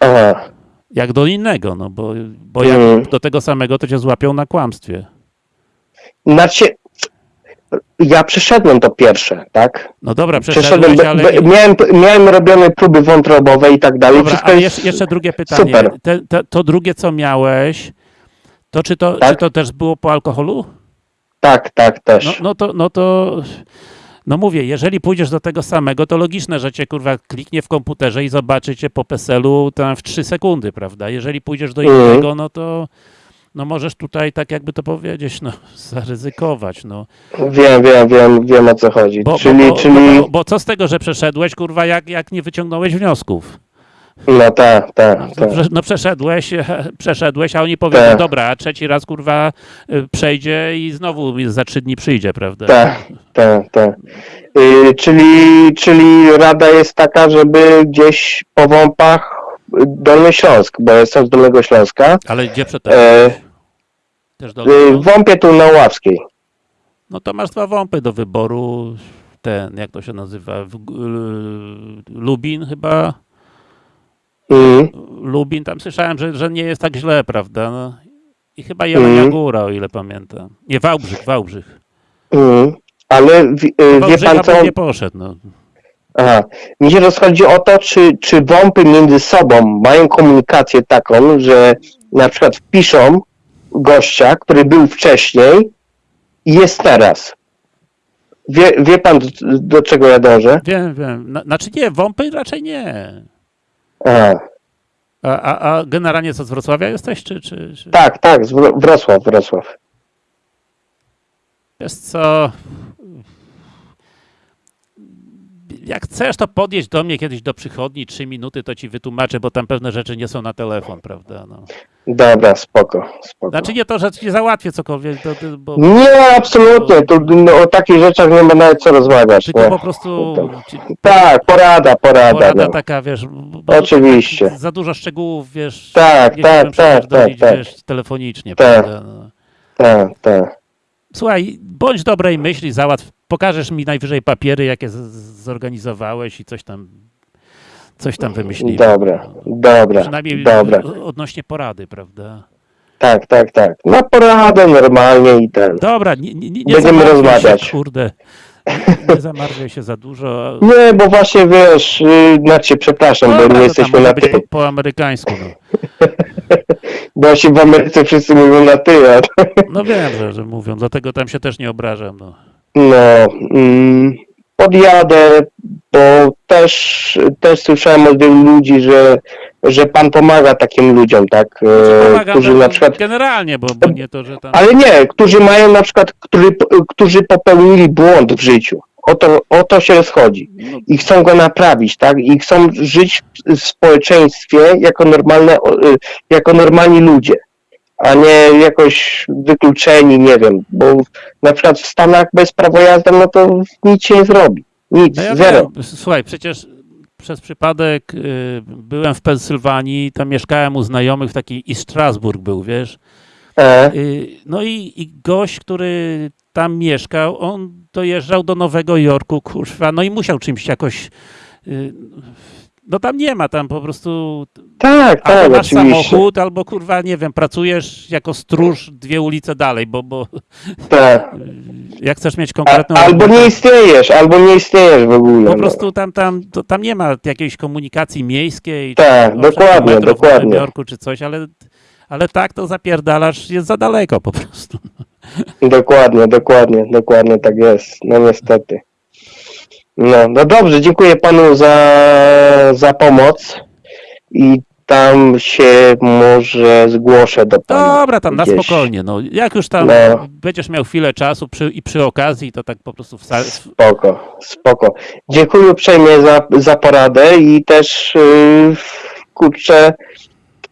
aha, Jak do innego, no bo, bo jak Mhm. do tego samego, to cię złapią na kłamstwie. znaczy ja przeszedłem to pierwsze, tak? No dobra, Przeszedłem, ale... miałem, miałem robione próby wątrobowe i tak dalej. Dobra, ale jest jeszcze, jeszcze drugie pytanie. super. Te, te, to drugie, co miałeś, to czy, to Tak. czy to też było po alkoholu? Tak, tak, też. No, no, to, no to No mówię, jeżeli pójdziesz do tego samego, to logiczne, że cię kurwa kliknie w komputerze i zobaczy cię po PESEL-u tam w 3 sekundy, prawda? Jeżeli pójdziesz do Mhm. innego, no to no możesz tutaj, tak jakby to powiedzieć, no zaryzykować, no. Wiem, wiem, wiem, wiem o co chodzi. Bo, czyli, bo, czyli, bo, bo co z tego, że przeszedłeś, kurwa, jak, jak nie wyciągnąłeś wniosków? No tak, tak, No, tak. prze- no przeszedłeś, przeszedłeś, a oni powiedzą, Tak. dobra, a trzeci raz, kurwa, y, przejdzie i znowu za trzy dni przyjdzie, prawda? Tak, tak, tak. Y, czyli, czyli rada jest taka, żeby gdzieś po WOMP-ach y, Dolny Śląsk, bo jestem z Dolnego Śląska, Ale gdzie przed e, Też do, y, w WOMP-ie tu na Ławskiej. No to masz dwa wąpy do wyboru. Ten, jak to się nazywa? Lubin chyba. Mm, Lubin, tam słyszałem, że, że nie jest tak źle, prawda? No. I chyba Jelenia Mhm. Góra, o ile pamiętam. Nie, Wałbrzych, Wałbrzych. mm. Ale w, y, wie pan co? nie poszedł, no. Aha. Mi się rozchodzi o to, czy, czy WOMP-y między sobą mają komunikację taką, że na przykład wpiszą gościa, który był wcześniej i jest teraz. Wie, wie pan, do, do czego ja dążę? Wiem, wiem. Na, znaczy nie, wąpy raczej nie. Aha. A, a, a generalnie co, z Wrocławia jesteś, czy... czy, czy... Tak, tak, z Wro- Wrocław, Wrocław. Wiesz co... Jak chcesz, to podjedź do mnie kiedyś do przychodni, trzy minuty, to ci wytłumaczę, bo tam pewne rzeczy nie są na telefon, prawda? No. Dobra, spoko, spoko. Znaczy nie to, że ci załatwię cokolwiek, to, bo Nie, absolutnie, tu no, o takich rzeczach nie ma nawet co rozmawiać. tylko Nie. po prostu Tak, porada, porada. porada no. taka, wiesz, bo Oczywiście. za dużo szczegółów, wiesz, Tak, nie tak, tak, tak, tak. wiesz, telefonicznie, Tak. prawda? No. Tak, tak. Słuchaj, bądź dobrej myśli, załatw, pokażesz mi najwyżej papiery, jakie zorganizowałeś i coś tam, coś tam wymyślimy. Dobra, dobra, Przynajmniej dobra. odnośnie porady, prawda? Tak, tak, tak. Na poradę normalnie i ten. Dobra, nie, nie, nie Będziemy rozmawiać. Się, kurde, nie, zamartwiaj się za dużo. Nie, bo właśnie wiesz, znaczy przepraszam, Dobra, bo nie jesteśmy na ty. po, po amerykańsku, no. Bo się w Ameryce wszyscy mówią na ty, a No wiem, że, że mówią, dlatego tam się też nie obrażam, no. No, mm, podjadę, bo też, też słyszałem od wielu ludzi, że, że pan pomaga takim ludziom, tak? e, Pomagam którzy no, na przykład, generalnie, bo, bo nie to, że tam... ale nie, którzy mają na przykład, którzy, którzy popełnili błąd w życiu. O to, o to się rozchodzi. No, I chcą go naprawić, tak? I chcą żyć w społeczeństwie jako normalne, y, jako normalni ludzie, a nie jakoś wykluczeni, nie wiem, bo na przykład w Stanach bez prawa jazdy, no to nic się nie zrobi. Nic, No ja zero. wiem, słuchaj, przecież przez przypadek y, byłem w Pensylwanii, tam mieszkałem u znajomych w takiej, i Strasburg był, wiesz, E, Y, No i, i gość, który tam mieszkał, on dojeżdżał do Nowego Jorku, kurwa, no i musiał czymś jakoś. y, No tam nie ma, tam po prostu tak, tak, albo masz oczywiście. samochód, albo kurwa, nie wiem, pracujesz jako stróż dwie ulice dalej, bo, bo Tak. jak chcesz mieć A, konkretną. albo robotę, nie istniejesz, albo nie istniejesz w ogóle. Po no. prostu tam, tam, to, tam nie ma jakiejś komunikacji miejskiej. Tak, czy dokładnie, dokładnie. Jorku czy coś, ale, ale tak to zapierdalasz, jest za daleko po prostu. Dokładnie, dokładnie, dokładnie tak jest. No niestety. No, no dobrze, dziękuję panu za, za pomoc i tam się może zgłoszę do pana. Dobra, tam na gdzieś. spokojnie. No, jak już tam No. będziesz miał chwilę czasu przy, i przy okazji, to tak po prostu wsa- Spoko, spoko. Dziękuję uprzejmie za, za poradę i też yy, kurczę,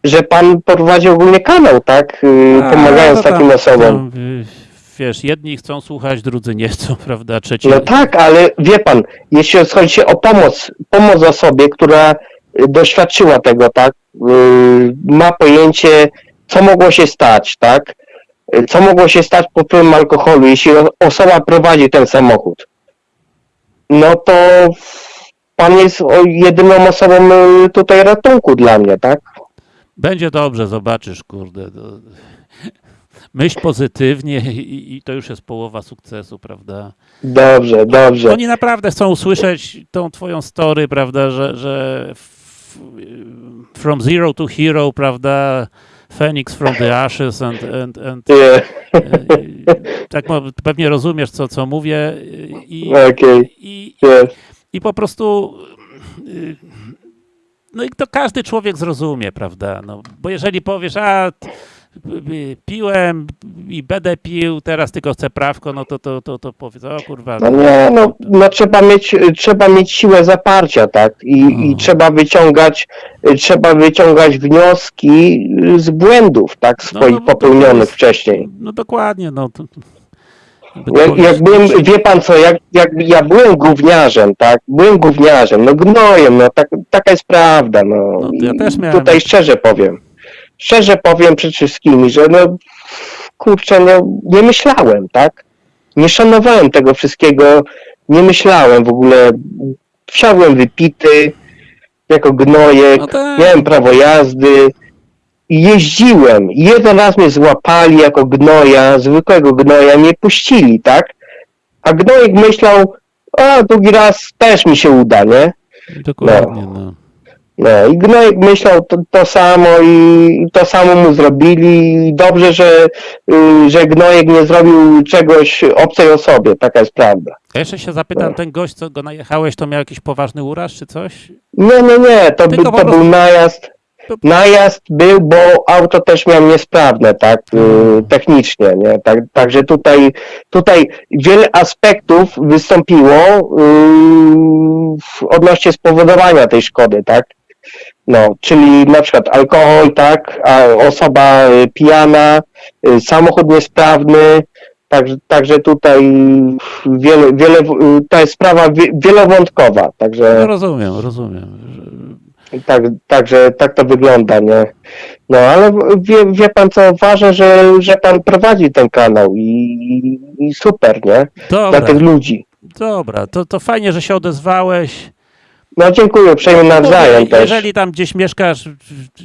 że pan prowadzi ogólnie kanał, tak? Yy, A, pomagając no tam- takim osobom. tam, y, wiesz, jedni chcą słuchać, drudzy nie chcą, prawda? Trzeci. No tak, ale wie pan, jeśli chodzi o pomoc, pomoc osobie, która y, doświadczyła tego, tak, yy, ma pojęcie, co mogło się stać, tak, Y, co mogło się stać po wpływem alkoholu, jeśli osoba prowadzi ten samochód, no to pan jest jedyną osobą y, tutaj ratunku dla mnie, tak? Będzie dobrze, zobaczysz, kurde. Myśl pozytywnie i, i to już jest połowa sukcesu, prawda? Dobrze, dobrze. Oni naprawdę chcą usłyszeć tą twoją story, prawda, że, że from zero to hero, prawda, Phoenix from the ashes and, and, and Nie, y, tak pewnie rozumiesz, co, co mówię i, okej, i, i po prostu y, no i to każdy człowiek zrozumie, prawda? No, bo jeżeli powiesz, a piłem i będę pił, teraz tylko chcę prawko, no to, to, to, to powiedz, o kurwa, No nie, no, no trzeba mieć, trzeba mieć siłę zaparcia, tak? I, i Mhm. trzeba wyciągać, trzeba wyciągać wnioski z błędów, tak? No, Swoich no, to popełnionych jest- wcześniej. no dokładnie, no. To, Jak, jak byłem, wie pan co, jak, jak ja byłem gówniarzem, tak? Byłem gówniarzem, no gnojem, no tak, taka jest prawda, no. No, ja też miałem- Tutaj szczerze powiem, szczerze powiem przed wszystkimi, że no, kurczę, no nie myślałem, tak? Nie szanowałem tego wszystkiego, nie myślałem w ogóle, wsiadłem wypity, jako gnojek, No tak. miałem prawo jazdy i jeździłem. Jeden raz mnie złapali jako gnoja, zwykłego gnoja, nie puścili, tak? A gnojek myślał, a drugi raz też mi się uda, nie? Dokładnie, no. No i gnojek myślał to, to samo i to samo mu zrobili i dobrze, że, y, że gnojek nie zrobił czegoś obcej osobie, taka jest prawda. Jeszcze się zapytam, ten gość, co go najechałeś, to miał jakiś poważny uraz czy coś? Nie, nie, nie, to, by, to prostu- był najazd. Najazd był, bo auto też miałem niesprawne, tak, y, technicznie, nie? Tak, także tutaj, tutaj wiele aspektów wystąpiło y, w- odnośnie spowodowania tej szkody, tak? No, czyli na przykład alkohol, tak, a osoba y, pijana, y, samochód niesprawny, także, także tutaj wiele, wiele, y, ta jest sprawa wie- wielowątkowa, także... No rozumiem, rozumiem. Tak, także tak to wygląda, nie? No ale wie, wie pan co, ważne, że, że pan prowadzi ten kanał i, i super, nie? Dla Dobra, tych ludzi. dobra, to, to fajnie, że się odezwałeś. No dziękuję, uprzejmie nawzajem Mówię, też. Jeżeli tam gdzieś mieszkasz,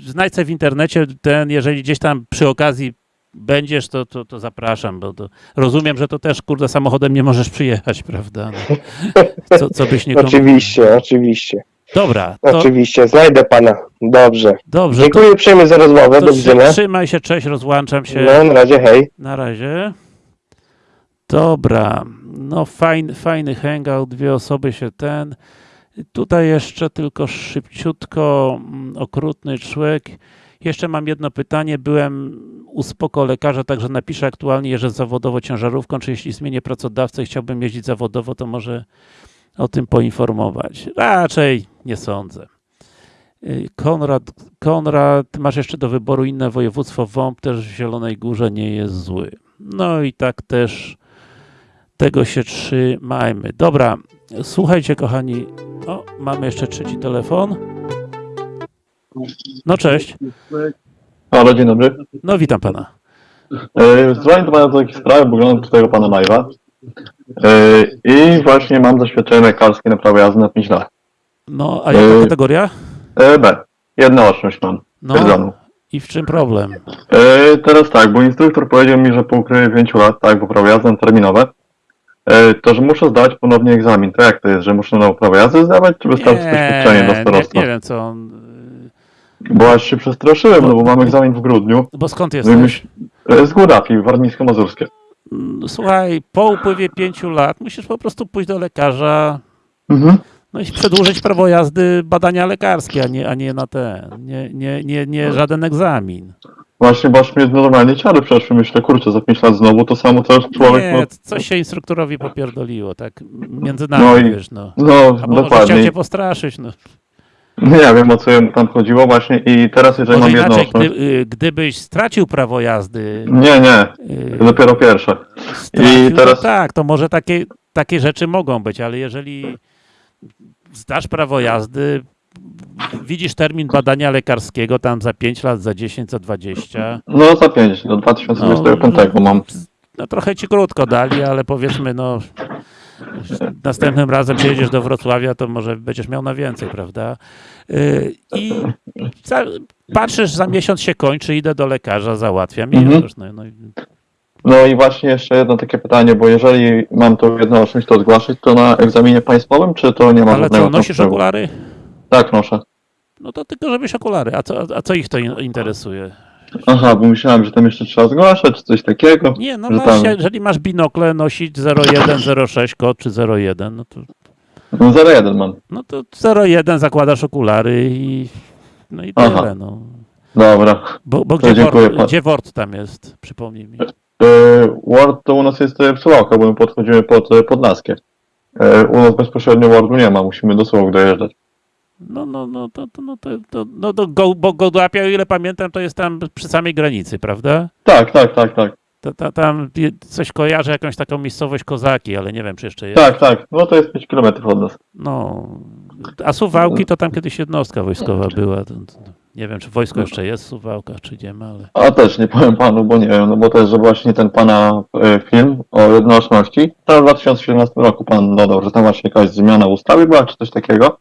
znajdź w internecie ten, jeżeli gdzieś tam przy okazji będziesz, to, to, to zapraszam, bo to rozumiem, że to też, kurde, samochodem nie możesz przyjechać, prawda? No, co, co byś nie komu- Oczywiście, oczywiście, Dobra, to oczywiście, znajdę pana. Dobrze. dobrze. To, Dziękuję uprzejmie za rozmowę, to do widzenia. trzymaj się, cześć, rozłączam się. No, na razie, hej. Na razie. Dobra, no fajny, fajny hangout, dwie osoby się ten. Tutaj jeszcze tylko szybciutko, mm, okrutny człowiek. Jeszcze mam jedno pytanie. Byłem u spoko lekarza, także napiszę aktualnie jeżdżę zawodowo ciężarówką, czy jeśli zmienię pracodawcę i chciałbym jeździć zawodowo, to może o tym poinformować. Raczej nie sądzę. Y, Konrad, Konrad, masz jeszcze do wyboru inne województwo, WOMP też w Zielonej Górze nie jest zły. No i tak też tego się trzymajmy. Dobra, słuchajcie kochani, o, mamy jeszcze trzeci telefon. No cześć, Halo, dzień dobry. no witam pana. E, Dzwonię do pana do takiej sprawy, bo oglądam tutaj pana live'a. E, I właśnie mam zaświadczenie lekarskie na prawo jazdy na 5 lat. No, a jaka Y- kategoria? E, B. Jednooczność mam. No i w czym problem? E, teraz tak, bo instruktor powiedział mi, że po upływie 5 lat, tak, bo prawo jazdy na terminowe, e, to, że muszę zdać ponownie egzamin. To jak to jest, że muszę na prawo jazdy zdawać, czy wystarczy doświadczenie do nie, starostwa? nie wiem co on... y, Bo aż się przestraszyłem, no bo mam egzamin w grudniu. Bo skąd No jesteś? myśl, e, z Górapi, warmińsko-mazurskie. Mm, Słuchaj, po upływie pięciu lat musisz po prostu pójść do lekarza, Mhm. no i przedłużyć prawo jazdy badania lekarskie, a nie, a nie na ten, nie, nie, nie, nie żaden egzamin. Właśnie, bo aż mnie normalnie ciary przeszły. Myślę, kurczę, za 5 lat znowu to samo, co człowiek, nie, no, coś się instruktorowi popierdoliło, tak między nami, No i- wiesz, no. no Albo może chciał dokładnie. cię postraszyć, no. Nie wiem, o co tam chodziło właśnie i teraz, jeżeli Może mam inaczej, jednooczność... gdy, y, gdybyś stracił prawo jazdy, Nie, nie, y, to dopiero pierwsze. stracił, I teraz- to tak, to może takie, takie rzeczy mogą być, ale jeżeli zdasz prawo jazdy, widzisz termin badania lekarskiego tam za 5 lat, za 10, za 20, No za 5, do 2025 mam. no trochę ci krótko dali, ale powiedzmy, no następnym razem przyjedziesz do Wrocławia, to może będziesz miał na więcej, prawda? Yy, I za, patrzysz, za miesiąc się kończy, idę do lekarza, załatwiam i Mhm. już, no, no, i- No i właśnie jeszcze jedno takie pytanie, bo jeżeli mam tą jednooczność, to zgłaszać to na egzaminie państwowym, czy to nie ma ale żadnego co, nosisz wpływu? okulary? Tak, noszę. No to tylko żebyś okulary, a co, a co ich to in- interesuje? Aha, bo myślałem, że tam jeszcze trzeba zgłaszać, czy coś takiego. Nie, no Że masz, tam- jeżeli masz binokle, nosić 01, 06 kod czy 01, no to, No 01 mam. no to 01 zakładasz okulary i no i Aha. tyle, no. Dobra. Bo, bo gdzie, dziękuję Word, pan. gdzie Word tam jest? Przypomnij mi. Yy, Word to u nas jest e, Suwałka, bo my podchodzimy pod e. Yy, U nas bezpośrednio Wordu nie ma, musimy do Suwałk dojeżdżać. No, no, no, to, to, no, to, to, no, to go, bo Gołdapia, o ile pamiętam, to jest tam przy samej granicy, prawda? Tak, tak, tak, tak. To, to, tam coś kojarzę, jakąś taką miejscowość Kozaki, ale nie wiem, czy jeszcze jest. Tak, tak. No to jest 5 km od nas. No, a Suwałki to tam kiedyś jednostka wojskowa była. To, to, nie wiem, czy wojsko jeszcze jest w Suwałkach, czy nie ma, ale... A też nie powiem panu, bo nie wiem, no bo to jest że właśnie ten pana e, film o jednoczności. To w 2017 roku pan dodał, że tam właśnie jakaś zmiana ustawy była, czy coś takiego.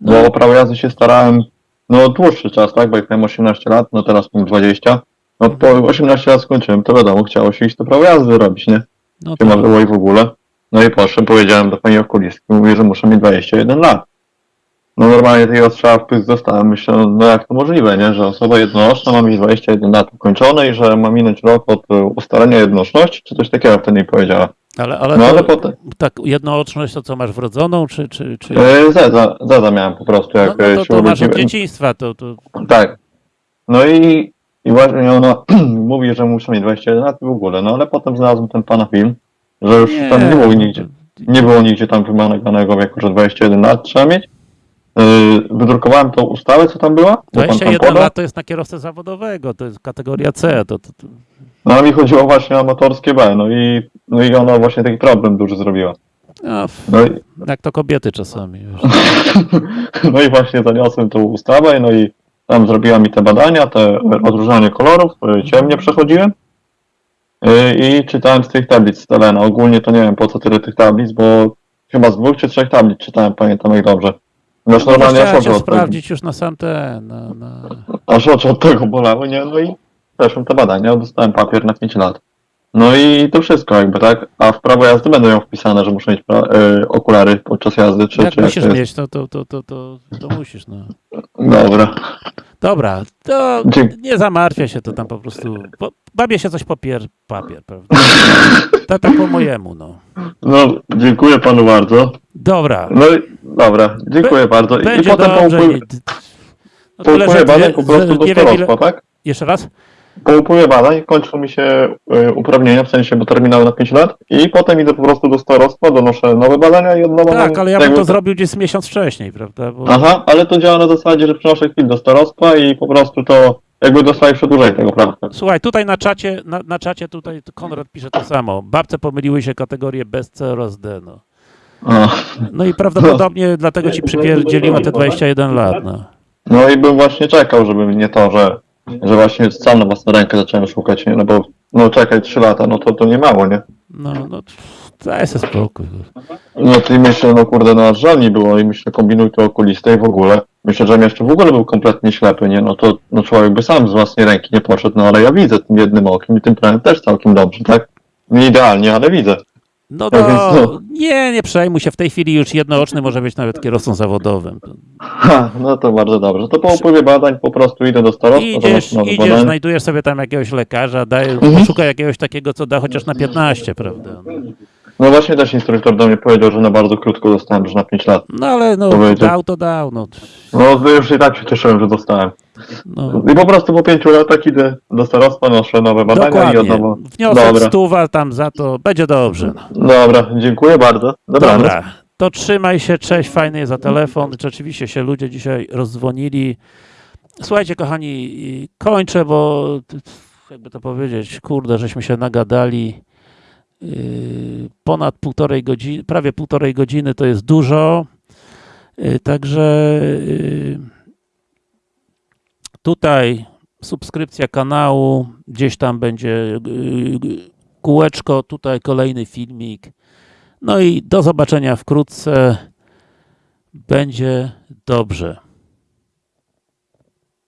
Bo o prawo jazdy się starałem, no dłuższy czas, tak, bo jak miałem 18 lat, no teraz mam 20. No po 18 lat skończyłem, to wiadomo, chciało się iść to prawo jazdy robić, nie? No Nie ma to, było i w ogóle. No i poszedłem, powiedziałem do pani okulistki, mówię, że muszę mieć 21 lat. No normalnie tego strzała w dostałem, myślę, no jak to możliwe, nie, że osoba jednooczna ma mieć 21 lat ukończone i że ma minąć rok od e, ustalenia jednoczności, czy coś takiego wtedy mi powiedziała. Ale, ale, No ale potem, tak, jednooczność to co, masz wrodzoną, czy... czy, czy... zeza, zeza miałem po prostu, No, jak no e, to, się to masz od dzieciństwa, to, to... Tak. No i, i właśnie ona mówi, że muszę mieć 21 lat i w ogóle, no ale potem znalazłem ten pana film, że już tam nie było no, nigdzie. Nie było nigdzie tam wymaganego wieku, że 21 lat trzeba mieć. Yy, wydrukowałem tą ustawę, co tam była. bo pan tam 21 podał. lat to jest na kierowcę zawodowego, to jest kategoria C, to, to, to... No mi chodziło właśnie o motorskie B, no i, no i ona właśnie taki problem duży zrobiła. No, No i, jak to kobiety czasami. No i właśnie zaniosłem tą ustawę, no i tam zrobiła mi te badania, te odróżnianie kolorów, yy, ciemnie przechodziłem. Yy, I czytałem z tych tablic Stelena. Ogólnie to nie wiem po co tyle tych tablic, bo chyba z dwóch czy trzech tablic czytałem, pamiętam jak dobrze. Znaczy No, normalnie aż oczy tego, sprawdzić już na sam ten, na, na... aż oczy od tego bolały, nie? No i przeszłem te badania, dostałem papier na 5 lat. No i to wszystko jakby, tak? A w prawo jazdy będą ją wpisane, że muszę mieć yy, okulary podczas jazdy, czy, Jak czy jak musisz jest? mieć, to, to, to, to, to, to musisz, no. Dobra. Dobra, to nie zamartwia się, to tam po prostu. Po, babie się coś popier papier, prawda? Tak po mojemu, no. No, dziękuję panu bardzo. Dobra, No i dobra, dziękuję bardzo. I potem po, dobrze. nie- No że badań po prostu do starostwa, tak? Jeszcze raz? Po upływie badań kończą mi się y, uprawnienia, w sensie, bo terminały na 5 lat i potem idę po prostu do starostwa, donoszę nowe badania i od nowa Tak, mam ale ja bym to zrobił gdzieś miesiąc wcześniej, prawda? Bo... Aha, ale to działa na zasadzie, że przynoszę kwit do starostwa i po prostu to jakby dostaję przedłużenie tego prawa. Słuchaj, tutaj na czacie, na, na czacie tutaj Konrad pisze to samo. Babce pomyliły się kategorie bez C oraz D, no. No i prawdopodobnie dlatego ci przypierdzieliła te 21 lat, no. No i bym właśnie czekał, żeby nie to, że, że właśnie sam na własną rękę zacząłem szukać, nie? No bo no czekaj 3 lata, no to to nie mało, nie? No, no, daj sobie spokój. No i myślę, no kurde, no żal mi było i myślę, kombinuj to okuliste i w ogóle. Myślę, że jeszcze w ogóle był kompletnie ślepy, nie? No to no człowiek by sam z własnej ręki nie poszedł, no ale ja widzę tym jednym okiem i tym prawem też całkiem dobrze, tak? Nie idealnie, ale widzę. No Tak to no. nie, nie przejmuj się. W tej chwili już jednooczny może być nawet kierowcą zawodowym. Ha, no to bardzo dobrze. To po upływie badań po prostu idę do starostwa, Idziesz, idziesz, znajdujesz sobie tam jakiegoś lekarza, daj, Mhm. poszukaj jakiegoś takiego, co da chociaż na 15, prawda? No właśnie też instruktor do mnie powiedział, że na bardzo krótko dostałem, że na 5 lat. No ale no, Powiedział. dał to dał, no. No to już i tak się cieszyłem, że dostałem. no. I po prostu po 5 latach idę do starostwa, noszę nowe badania i od Dokładnie. nowa. Wniosek Dobra. stuwa tam za to, będzie dobrze. No. Dobra, dziękuję bardzo. Dobranoc. Dobra, to trzymaj się, cześć, fajny jest za telefon. Rzeczywiście się ludzie dzisiaj rozdzwonili. Słuchajcie, kochani, kończę, bo jakby to powiedzieć, kurde, żeśmy się nagadali. Yy, Ponad półtorej godziny, prawie półtorej godziny to jest dużo. Yy, Także yy, tutaj subskrypcja kanału, gdzieś tam będzie kółeczko, tutaj kolejny filmik. No i do zobaczenia wkrótce. Będzie dobrze.